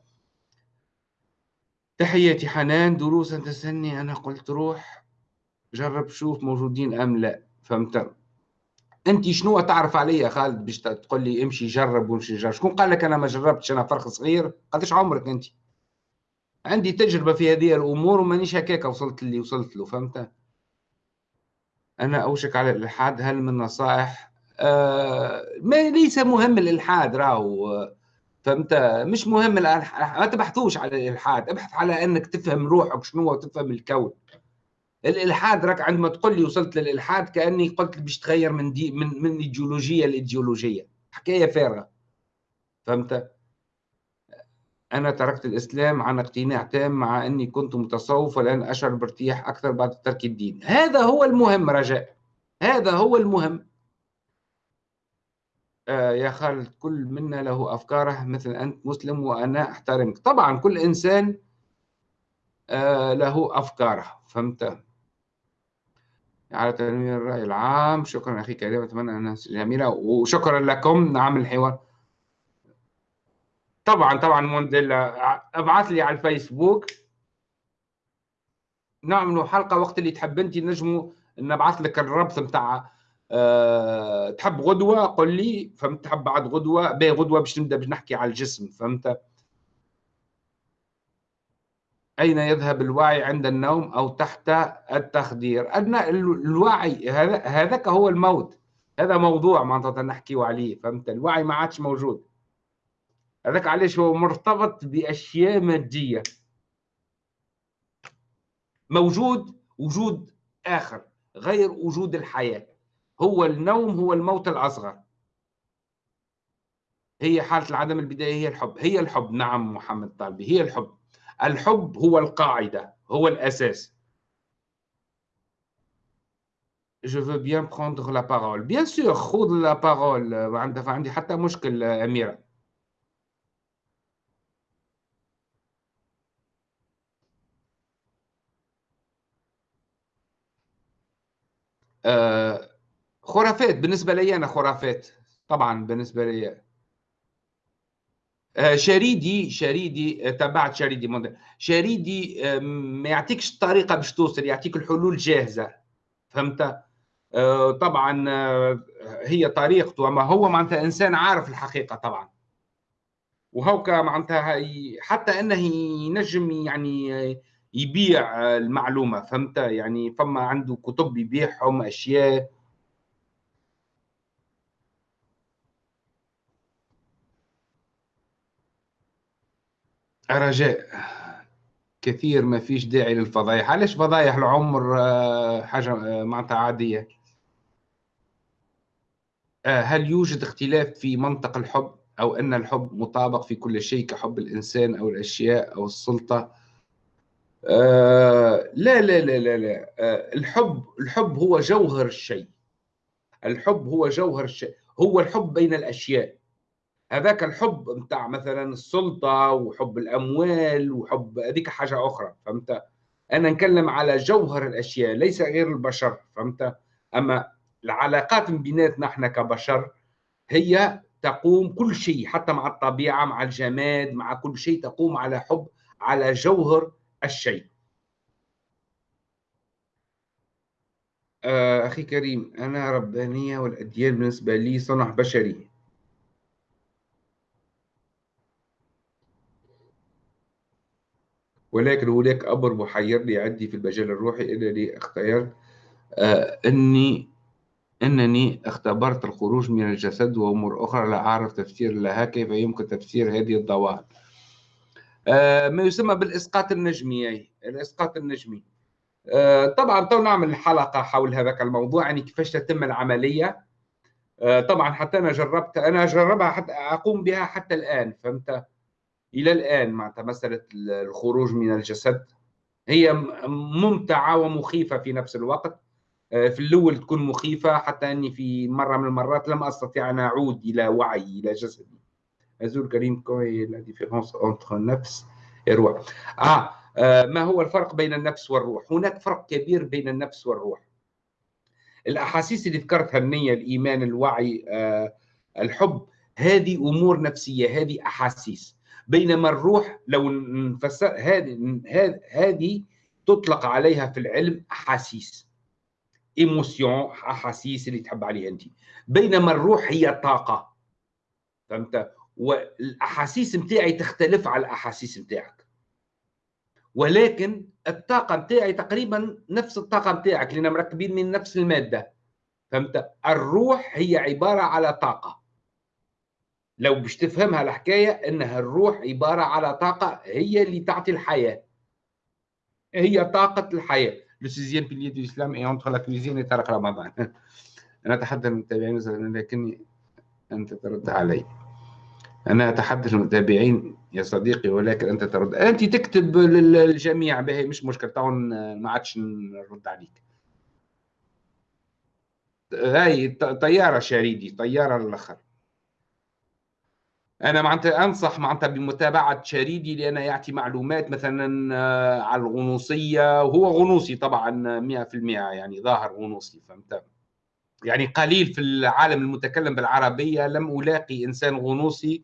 تحياتي حنان دروس تسني أنا قلت روح جرب شوف موجودين أم لا فهمت؟ أنت شنو تعرف عليا خالد باش تقول لي امشي جرب وامشي جرب؟ شكون قال لك أنا ما جربتش أنا فرخ صغير؟ قداش عمرك أنت؟ عندي تجربة في هذه الأمور ومانيش هكاك وصلت اللي وصلت له فهمت؟ أنا أوشك على الإلحاد هل من نصائح؟ آه ما ليس مهم الإلحاد راهو فهمت؟ مش مهم الالحاد ما تبحثوش على الإلحاد ابحث على إنك تفهم روحك شنو وتفهم الكون. الإلحاد راك عندما تقول لي وصلت للإلحاد كأني قلت باش تغير من دي من من إيديولوجية لإيديولوجية. حكاية فارغة. فهمت؟ أنا تركت الإسلام عن اقتناع تام مع أني كنت متصوف والآن أشعر بارتياح أكثر بعد ترك الدين. هذا هو المهم رجاء. هذا هو المهم. آه يا خالد كل منا له أفكاره مثل أنت مسلم وأنا أحترمك. طبعا كل إنسان آه له أفكاره. فهمت؟ على تنوير الرأي العام. شكرا أخي كريم أتمنى أنها جميلة وشكرا لكم نعم الحوار. طبعا طبعا مونديلا أبعث لي على الفيسبوك. نعملوا حلقة وقت اللي تحب أنت نجموا نبعث لك الربط نتاع أه تحب غدوة قل لي فهمت تحب بعد غدوة باهي غدوة باش نبدأ باش نحكي على الجسم فهمت؟ أين يذهب الوعي عند النوم أو تحت التخدير؟ أدنى الوعي هذا هذاك هو الموت. هذا موضوع معناتها نحكي عليه فهمت؟ الوعي ما عادش موجود. هذاك علاش هو مرتبط بأشياء مادية. موجود وجود آخر غير وجود الحياة. هو النوم هو الموت الأصغر. هي حالة العدم البداية هي الحب. هي الحب. نعم محمد طالبي هي الحب. الحب هو القاعدة هو الأساس Je veux bien prendre la parole. Bien sûr, خذ la parole. ما عندي حتى مشكل أميرة. آه خرافات بالنسبة لي أنا خرافات طبعا بالنسبة لي شريدي شريدي آه، تبعت شريدي. شريدي آه، ما يعطيكش الطريقة باش توصل يعطيك الحلول جاهزة. فهمت؟ طبعا هي طريقته أما هو معناتها إنسان عارف الحقيقة طبعا. وهوكا معناتها حتى إنه ينجم يعني يبيع المعلومة. فهمت؟ يعني فما عنده كتب يبيعهم أشياء. رجاء. كثير ما فيش داعي للفضايح. علاش فضايح العمر آه، حاجة آه، معناتها عادية؟ آه، هل يوجد اختلاف في منطق الحب أو أن الحب مطابق في كل شيء كحب الإنسان أو الأشياء أو السلطة؟ لا لا لا لا لا. الحب الحب هو جوهر الشيء. الحب هو جوهر الشيء. هو الحب بين الأشياء. هذاك الحب نتاع مثلا السلطة وحب الأموال وحب هذيك حاجة أخرى فهمت؟ أنا نتكلم على جوهر الأشياء ليس غير البشر فهمت؟ أما العلاقات بيناتنا إحنا كبشر هي تقوم كل شيء حتى مع الطبيعة مع الجماد مع كل شيء تقوم على حب على جوهر الشيء. آه، أخي كريم أنا ربانية والأديان بالنسبة لي صنع بشري. ولكن هناك أمر محيرني عندي في المجال الروحي أنني أختيرت آه أني أنني اختبرت الخروج من الجسد وأمور أخرى لا أعرف تفسير لها كيف يمكن تفسير هذه الظواهر آه ما يسمى بالإسقاط النجمي الإسقاط النجمي. آه طبعا تو نعمل حلقة حول هذاك الموضوع يعني كيفاش تتم العملية. طبعا حتى أنا جربت أنا جربها حتى أقوم بها حتى الآن فهمت؟ إلى الآن معناتها مساله الخروج من الجسد هي ممتعة ومخيفة في نفس الوقت. آه، في الأول تكون مخيفة حتى أني في مرة من المرات لم أستطيع أن أعود إلى وعي إلى جسدي. أزول كريم quoi la différence entre نفس الروح آه. آه ما هو الفرق بين النفس والروح؟ هناك فرق كبير بين النفس والروح. الأحاسيس اللي ذكرتها النية الإيمان الوعي آه الحب هذه أمور نفسية هذه أحاسيس. بينما الروح لو نفسر هذه هذه تطلق عليها في العلم أحاسيس. إيموسيون أحاسيس اللي تحب عليها أنت. بينما الروح هي طاقة. فهمت؟ والأحاسيس نتاعي تختلف على الأحاسيس نتاعك ولكن الطاقة نتاعي تقريبا نفس الطاقة نتاعك لأن مركبين من نفس المادة. فهمت؟ الروح هي عبارة على طاقة. لو باش تفهمها الحكاية إنها الروح عبارة على طاقة هي اللي تعطي الحياة. هي طاقة الحياة. le sixième pilier de l'islam est entre la cuisine et طارق رمضان. [laughs] أنا أتحدث المتابعين لكني أنت ترد علي. أنا أتحدث المتابعين يا صديقي ولكن أنت ترد. أنت تكتب للجميع به مش مشكل تو ما عادش نرد عليك. هاي طيارة شريدي طيارة الأخر. أنا معناتها أنصح معناتها بمتابعة شريدي لأنه يعطي معلومات مثلا آه، على الغنوصية. وهو غنوصي طبعا 100% يعني ظاهر غنوصي فهمت؟ يعني قليل في العالم المتكلم بالعربية. لم ألاقي إنسان غنوصي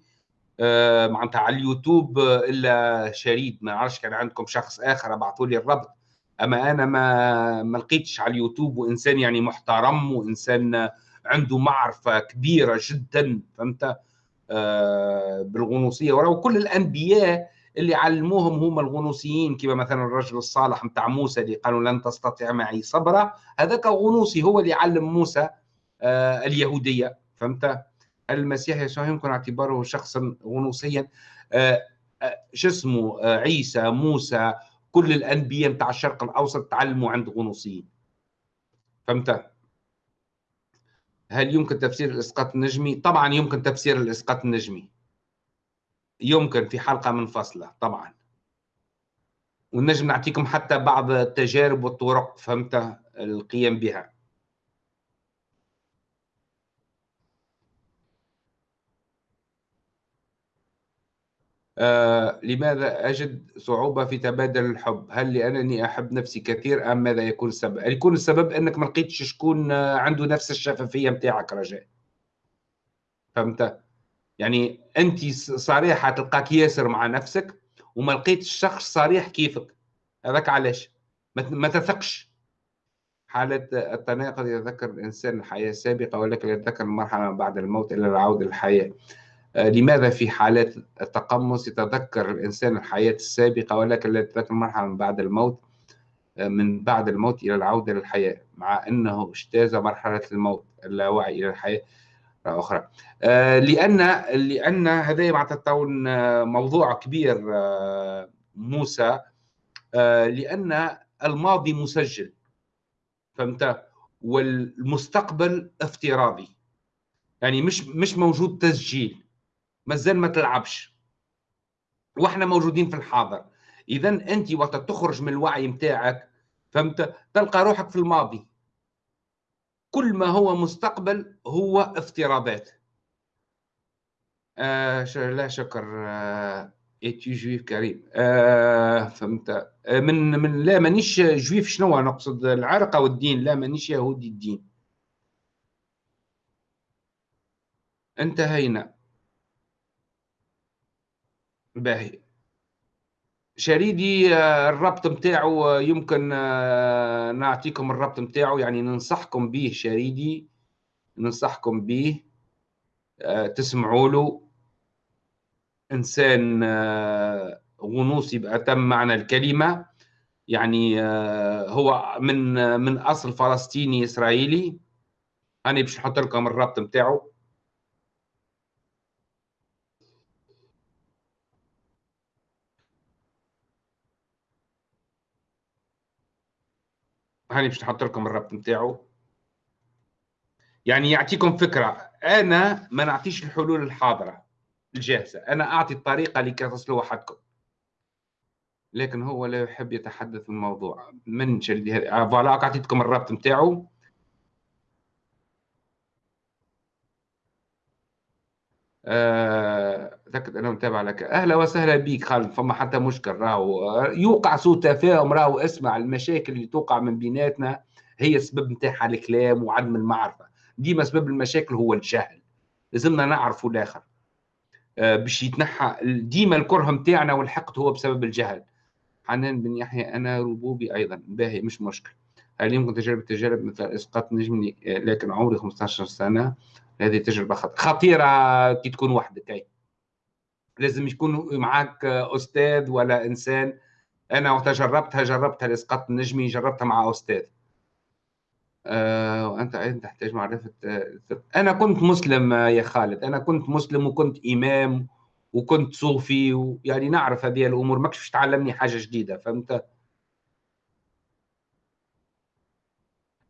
آه، معناتها على اليوتيوب إلا شريد. ما نعرفش كان عندكم شخص آخر ابعثوا لي الربط. أما أنا ما ما لقيتش على اليوتيوب وإنسان يعني محترم وإنسان عنده معرفة كبيرة جدا فهمت؟ آه، بالغنوصية. ولو كل الأنبياء اللي علموهم هم الغنوصيين كما مثلا الرجل الصالح متاع موسى اللي قالوا لن تستطيع معي صبرا هذاك غنوصي هو اللي علم موسى آه، اليهودية. فهمت؟ المسيح يسوع يمكن اعتباره شخصا غنوصيا. آه، شو اسمه؟ عيسى موسى كل الأنبياء متاع الشرق الأوسط تعلموا عند غنوصيين. فهمت؟ هل يمكن تفسير الإسقاط النجمي؟ طبعا يمكن تفسير الإسقاط النجمي. يمكن في حلقة منفصلة طبعا. ونجم نعطيكم حتى بعض التجارب والطرق فهمت؟ القيام بها. آه لماذا أجد صعوبة في تبادل الحب؟ هل لأنني أحب نفسي كثير أم ماذا يكون السبب؟ يكون السبب أنك ما لقيتش شكون عنده نفس الشفافية متاعك رجاء فهمت؟ يعني أنت صريحة تلقاك ياسر مع نفسك وما لقيتش شخص صريح كيفك هذاك علاش؟ ما تثقش حالة التناقض يتذكر الإنسان الحياة السابقة ولكن يتذكر المرحلة بعد الموت إلى العودة للحياة آه، لماذا في حالات التقمص يتذكر الإنسان الحياة السابقة ولكن لا يتذكر مرحلة من بعد الموت آه، من بعد الموت إلى العودة للحياة مع أنه اجتاز مرحلة الموت اللاوعي إلى الحياة. أخرى. آه، لأن لأن هذا معناتها موضوع كبير موسى. لأن الماضي مسجل. فهمت؟ والمستقبل افتراضي. يعني مش مش موجود تسجيل. مازال ما تلعبش. وإحنا موجودين في الحاضر. اذا أنت وقت تخرج من الوعي متاعك فهمت؟ تلقى روحك في الماضي. كل ما هو مستقبل هو افتراضات. آه لا شكر آه es-tu juif كريم. آه فهمت؟ آه من من لا مانيش juif شنو نقصد العرق والدين لا مانيش يهودي الدين. انتهينا. باهي. شريدي آه، الربط متاعه يمكن آه، نعطيكم الربط متاعه يعني ننصحكم به شريدي ننصحكم به تسمعوا له. إنسان غنوصي بأتم معنى الكلمة. يعني هو من من أصل فلسطيني إسرائيلي. أنا باش نحط لكم الربط نتاعو هاني باش نحط لكم الربط نتاعو يعني يعطيكم فكرة. أنا ما نعطيش الحلول الحاضرة الجاهزة. أنا أعطي الطريقة لكي تصلوا وحدكم. لكن هو لا يحب يتحدث في الموضوع. من شديد فوالا أعطيتكم الربط نتاعو اعتقد آه، أنه متابع لك. أهلا وسهلا بك خالد. فما حتى مشكل. راهو يوقع سوء تفاهم. راهو اسمع المشاكل اللي توقع من بيناتنا. هي السبب نتاعها الكلام وعدم المعرفة. ديما سبب المشاكل هو الجهل. لازمنا نعرفوا الآخر. آه، باش يتنحى ديما الكره نتاعنا والحقد هو بسبب الجهل. حنان بن يحيى أنا ربوبي أيضا. باهي مش مشكل. هل يمكن تجربة تجارب مثل إسقاط نجمي لكن عمري 15 سنة. هذه تجربة خطيرة. كي تكون وحدك لازم يكون معك أستاذ ولا إنسان. أنا وقت جربتها جربتها الاسقاط النجمي جربتها مع أستاذ. وانت أيضا تحتاج معرفة أنا كنت مسلم يا خالد. أنا كنت مسلم وكنت إمام وكنت صوفي ويعني نعرف هذه الأمور. ما كنتش تعلمني حاجة جديدة فهمت؟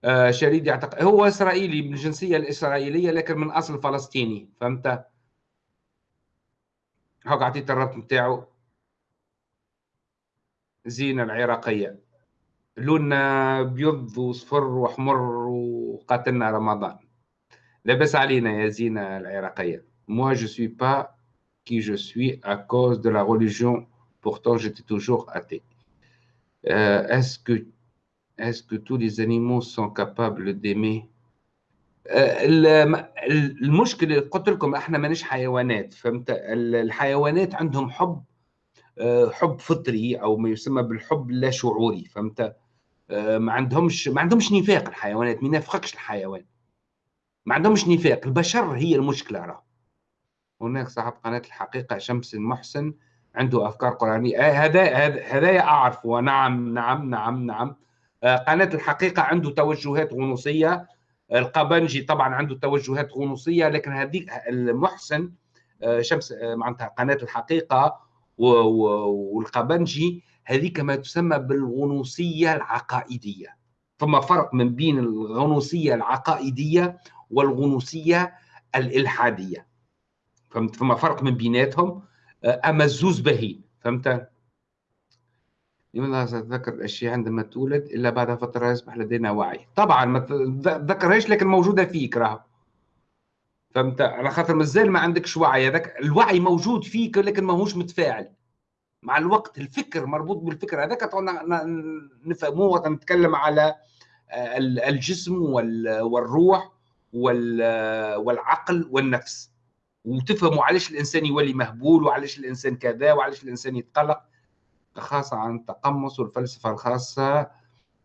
آه شريد يعتقد هو إسرائيلي من الجنسية الإسرائيلية لكن من أصل فلسطيني فهمت؟ هاك عطيت الربط نتاعو زينه العراقيه لوننا بيض وصفر واحمر وقاتلنا رمضان لاباس علينا يا زينه العراقيه moi je suis pas qui je suis à cause de la religion. Pourtant, j'étais toujours athée. Euh, est-ce que, est que tous les animaux sont capables d'aimer المشكلة قلت لكم إحنا مانيش حيوانات فهمت؟ الحيوانات عندهم حب حب فطري أو ما يسمى بالحب اللا شعوري فهمت؟ ما عندهمش ما عندهمش نفاق الحيوانات ما ينافقكش الحيوان. ما عندهمش نفاق البشر هي المشكلة راه هناك صاحب قناة الحقيقة شمس المحسن عنده أفكار قرآنية. آه، هذا هذا ونعم نعم نعم نعم. آه، قناة الحقيقة عنده توجهات غنوصية. القبنجي طبعا عنده توجهات غنوصية لكن هذه المحسن آه، شمس معناتها قناة الحقيقة والقبنجي هذه كما تسمى بالغنوصية العقائدية. ثم فرق من بين الغنوصية العقائدية والغنوصية الإلحادية. فهمت؟ فما فرق من بيناتهم آه، أما الزوز باهين فهمت؟ لماذا تتذكر الأشياء عندما تولد إلا بعد فترة يصبح لدينا وعي؟ طبعا ما تذكرهاش لكن موجودة فيك راه فهمت؟ على خاطر مازال ما عندكش وعي. هذاك الوعي موجود فيك لكن ماهوش متفاعل. مع الوقت الفكر مربوط بالفكر. هذاك نفهموه وقت نتكلم على آه، الجسم والروح والعقل والنفس. وتفهموا علاش الإنسان يولي مهبول وعلاش الإنسان كذا وعلاش الإنسان يتقلق. خاصة عن التقمص والفلسفة الخاصة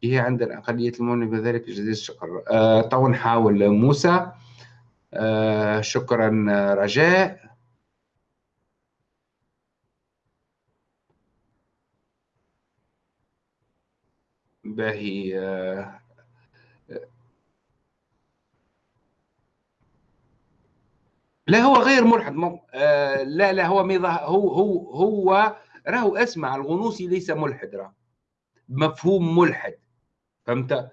هي عند الأقلية المؤمنة بذلك جزيل الشكر. آه تو نحاول موسى. آه شكرا رجاء. باهي آه لا هو غير ملحد. مو... آه لا لا هو ميضا هو هو هو راهو اسمع الغنوصي ليس ملحد راه مفهوم ملحد. فهمت؟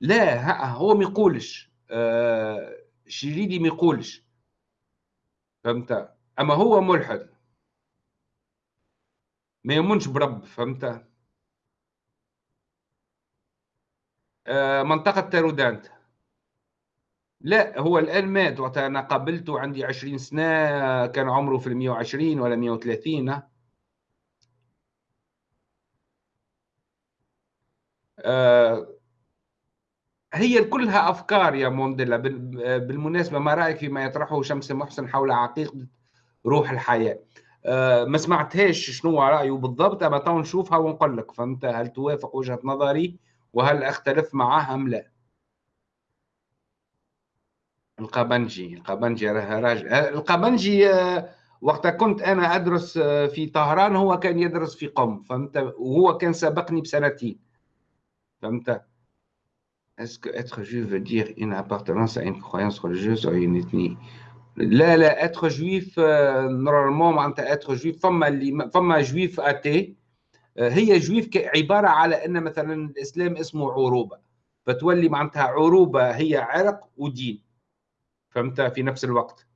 لا هو ما يقولش. آه شريدي ما يقولش. فهمت؟ أما هو ملحد. ما يؤمنش برب فهمت؟ آه منطقة تارودانت لا هو الآن مات وقت أنا قابلته عندي 20 سنة كان عمره في ال 120 ولا 130 آه هي كلها أفكار يا مونديلا بالمناسبة ما رأيك فيما يطرحه شمس محسن حول عقيدة روح الحياة؟ آه، ما سمعتهاش شنو رأيه بالضبط أما تو نشوفها ونقول لك. فهمت؟ هل توافق وجهة نظري؟ وهل أختلف معها أم لا؟ القبنجي القبنجي راجل. آه، القبنجي وقت كنت أنا أدرس في طهران هو كان يدرس في قم. فهمت؟ وهو كان سبقني بسنتين. فهمت que être juif veut dire une appartenance à une croyance religieuse ou une ethnie? لا لا être juif normalement معناتها être juif. فما اللي فما juif athée هي juif عباره على ان مثلا الاسلام اسمه عروبه فتولي معناتها عروبه هي عرق ودين فهمت في نفس الوقت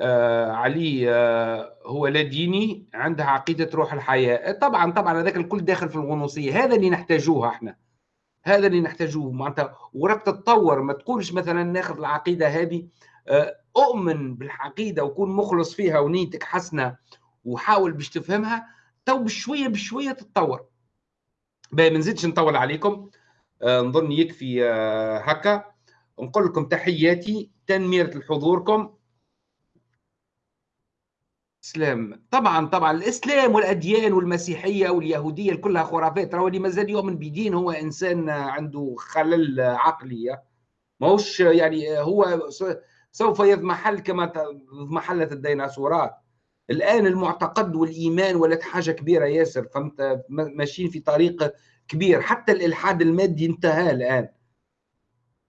علي آه هو لا ديني عندها عقيدة روح الحياة. طبعا طبعا هذاك الكل داخل في الغنوصية. هذا اللي نحتاجوه إحنا. هذا اللي نحتاجوه. معناتها وراك تتطور. ما تقولش مثلا ناخذ العقيدة هذه آه أؤمن بالعقيدة وكون مخلص فيها ونيتك حسنة وحاول باش تفهمها تو بشوية بشوية تتطور. باهي ما نزيدش نطول عليكم. آه نظن يكفي آه هكا. نقول لكم تحياتي تنمية لحضوركم. اسلام طبعا طبعا الإسلام والأديان والمسيحية واليهودية كلها خرافات. راهو اللي مازال يؤمن بدين هو إنسان عنده خلل عقلي. ماهوش يعني هو سوف يضمحل كما اضمحلت الديناصورات. الآن المعتقد والإيمان ولات حاجة كبيرة ياسر. فهمت؟ ماشيين في طريق كبير. حتى الإلحاد المادي انتهى الآن.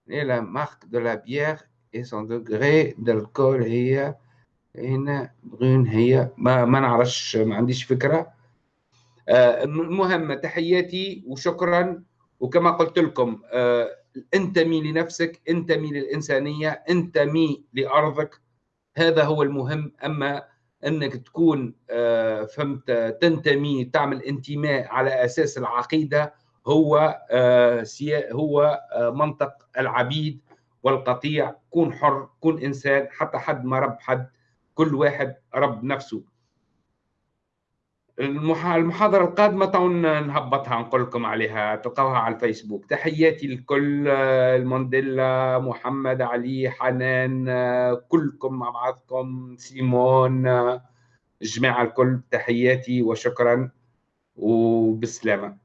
et la marque de la bière et son degré d'alcool هي هنا برون هي ما ما نعرفش ما عنديش فكرة. آه المهم تحياتي وشكرا. وكما قلت لكم آه انتمي لنفسك انتمي للإنسانية انتمي لأرضك. هذا هو المهم. أما أنك تكون آه فهمت تنتمي تعمل انتماء على أساس العقيدة هو هو منطق العبيد والقطيع. كون حر كون إنسان حتى حد ما رب حد. كل واحد رب نفسه. المحاضرة القادمة تون نهبطها نقول لكم عليها تلقوها على الفيسبوك. تحياتي لكل المونديلا محمد علي حنان كلكم مع بعضكم سيمون الجماعة الكل تحياتي وشكرا وبالسلامة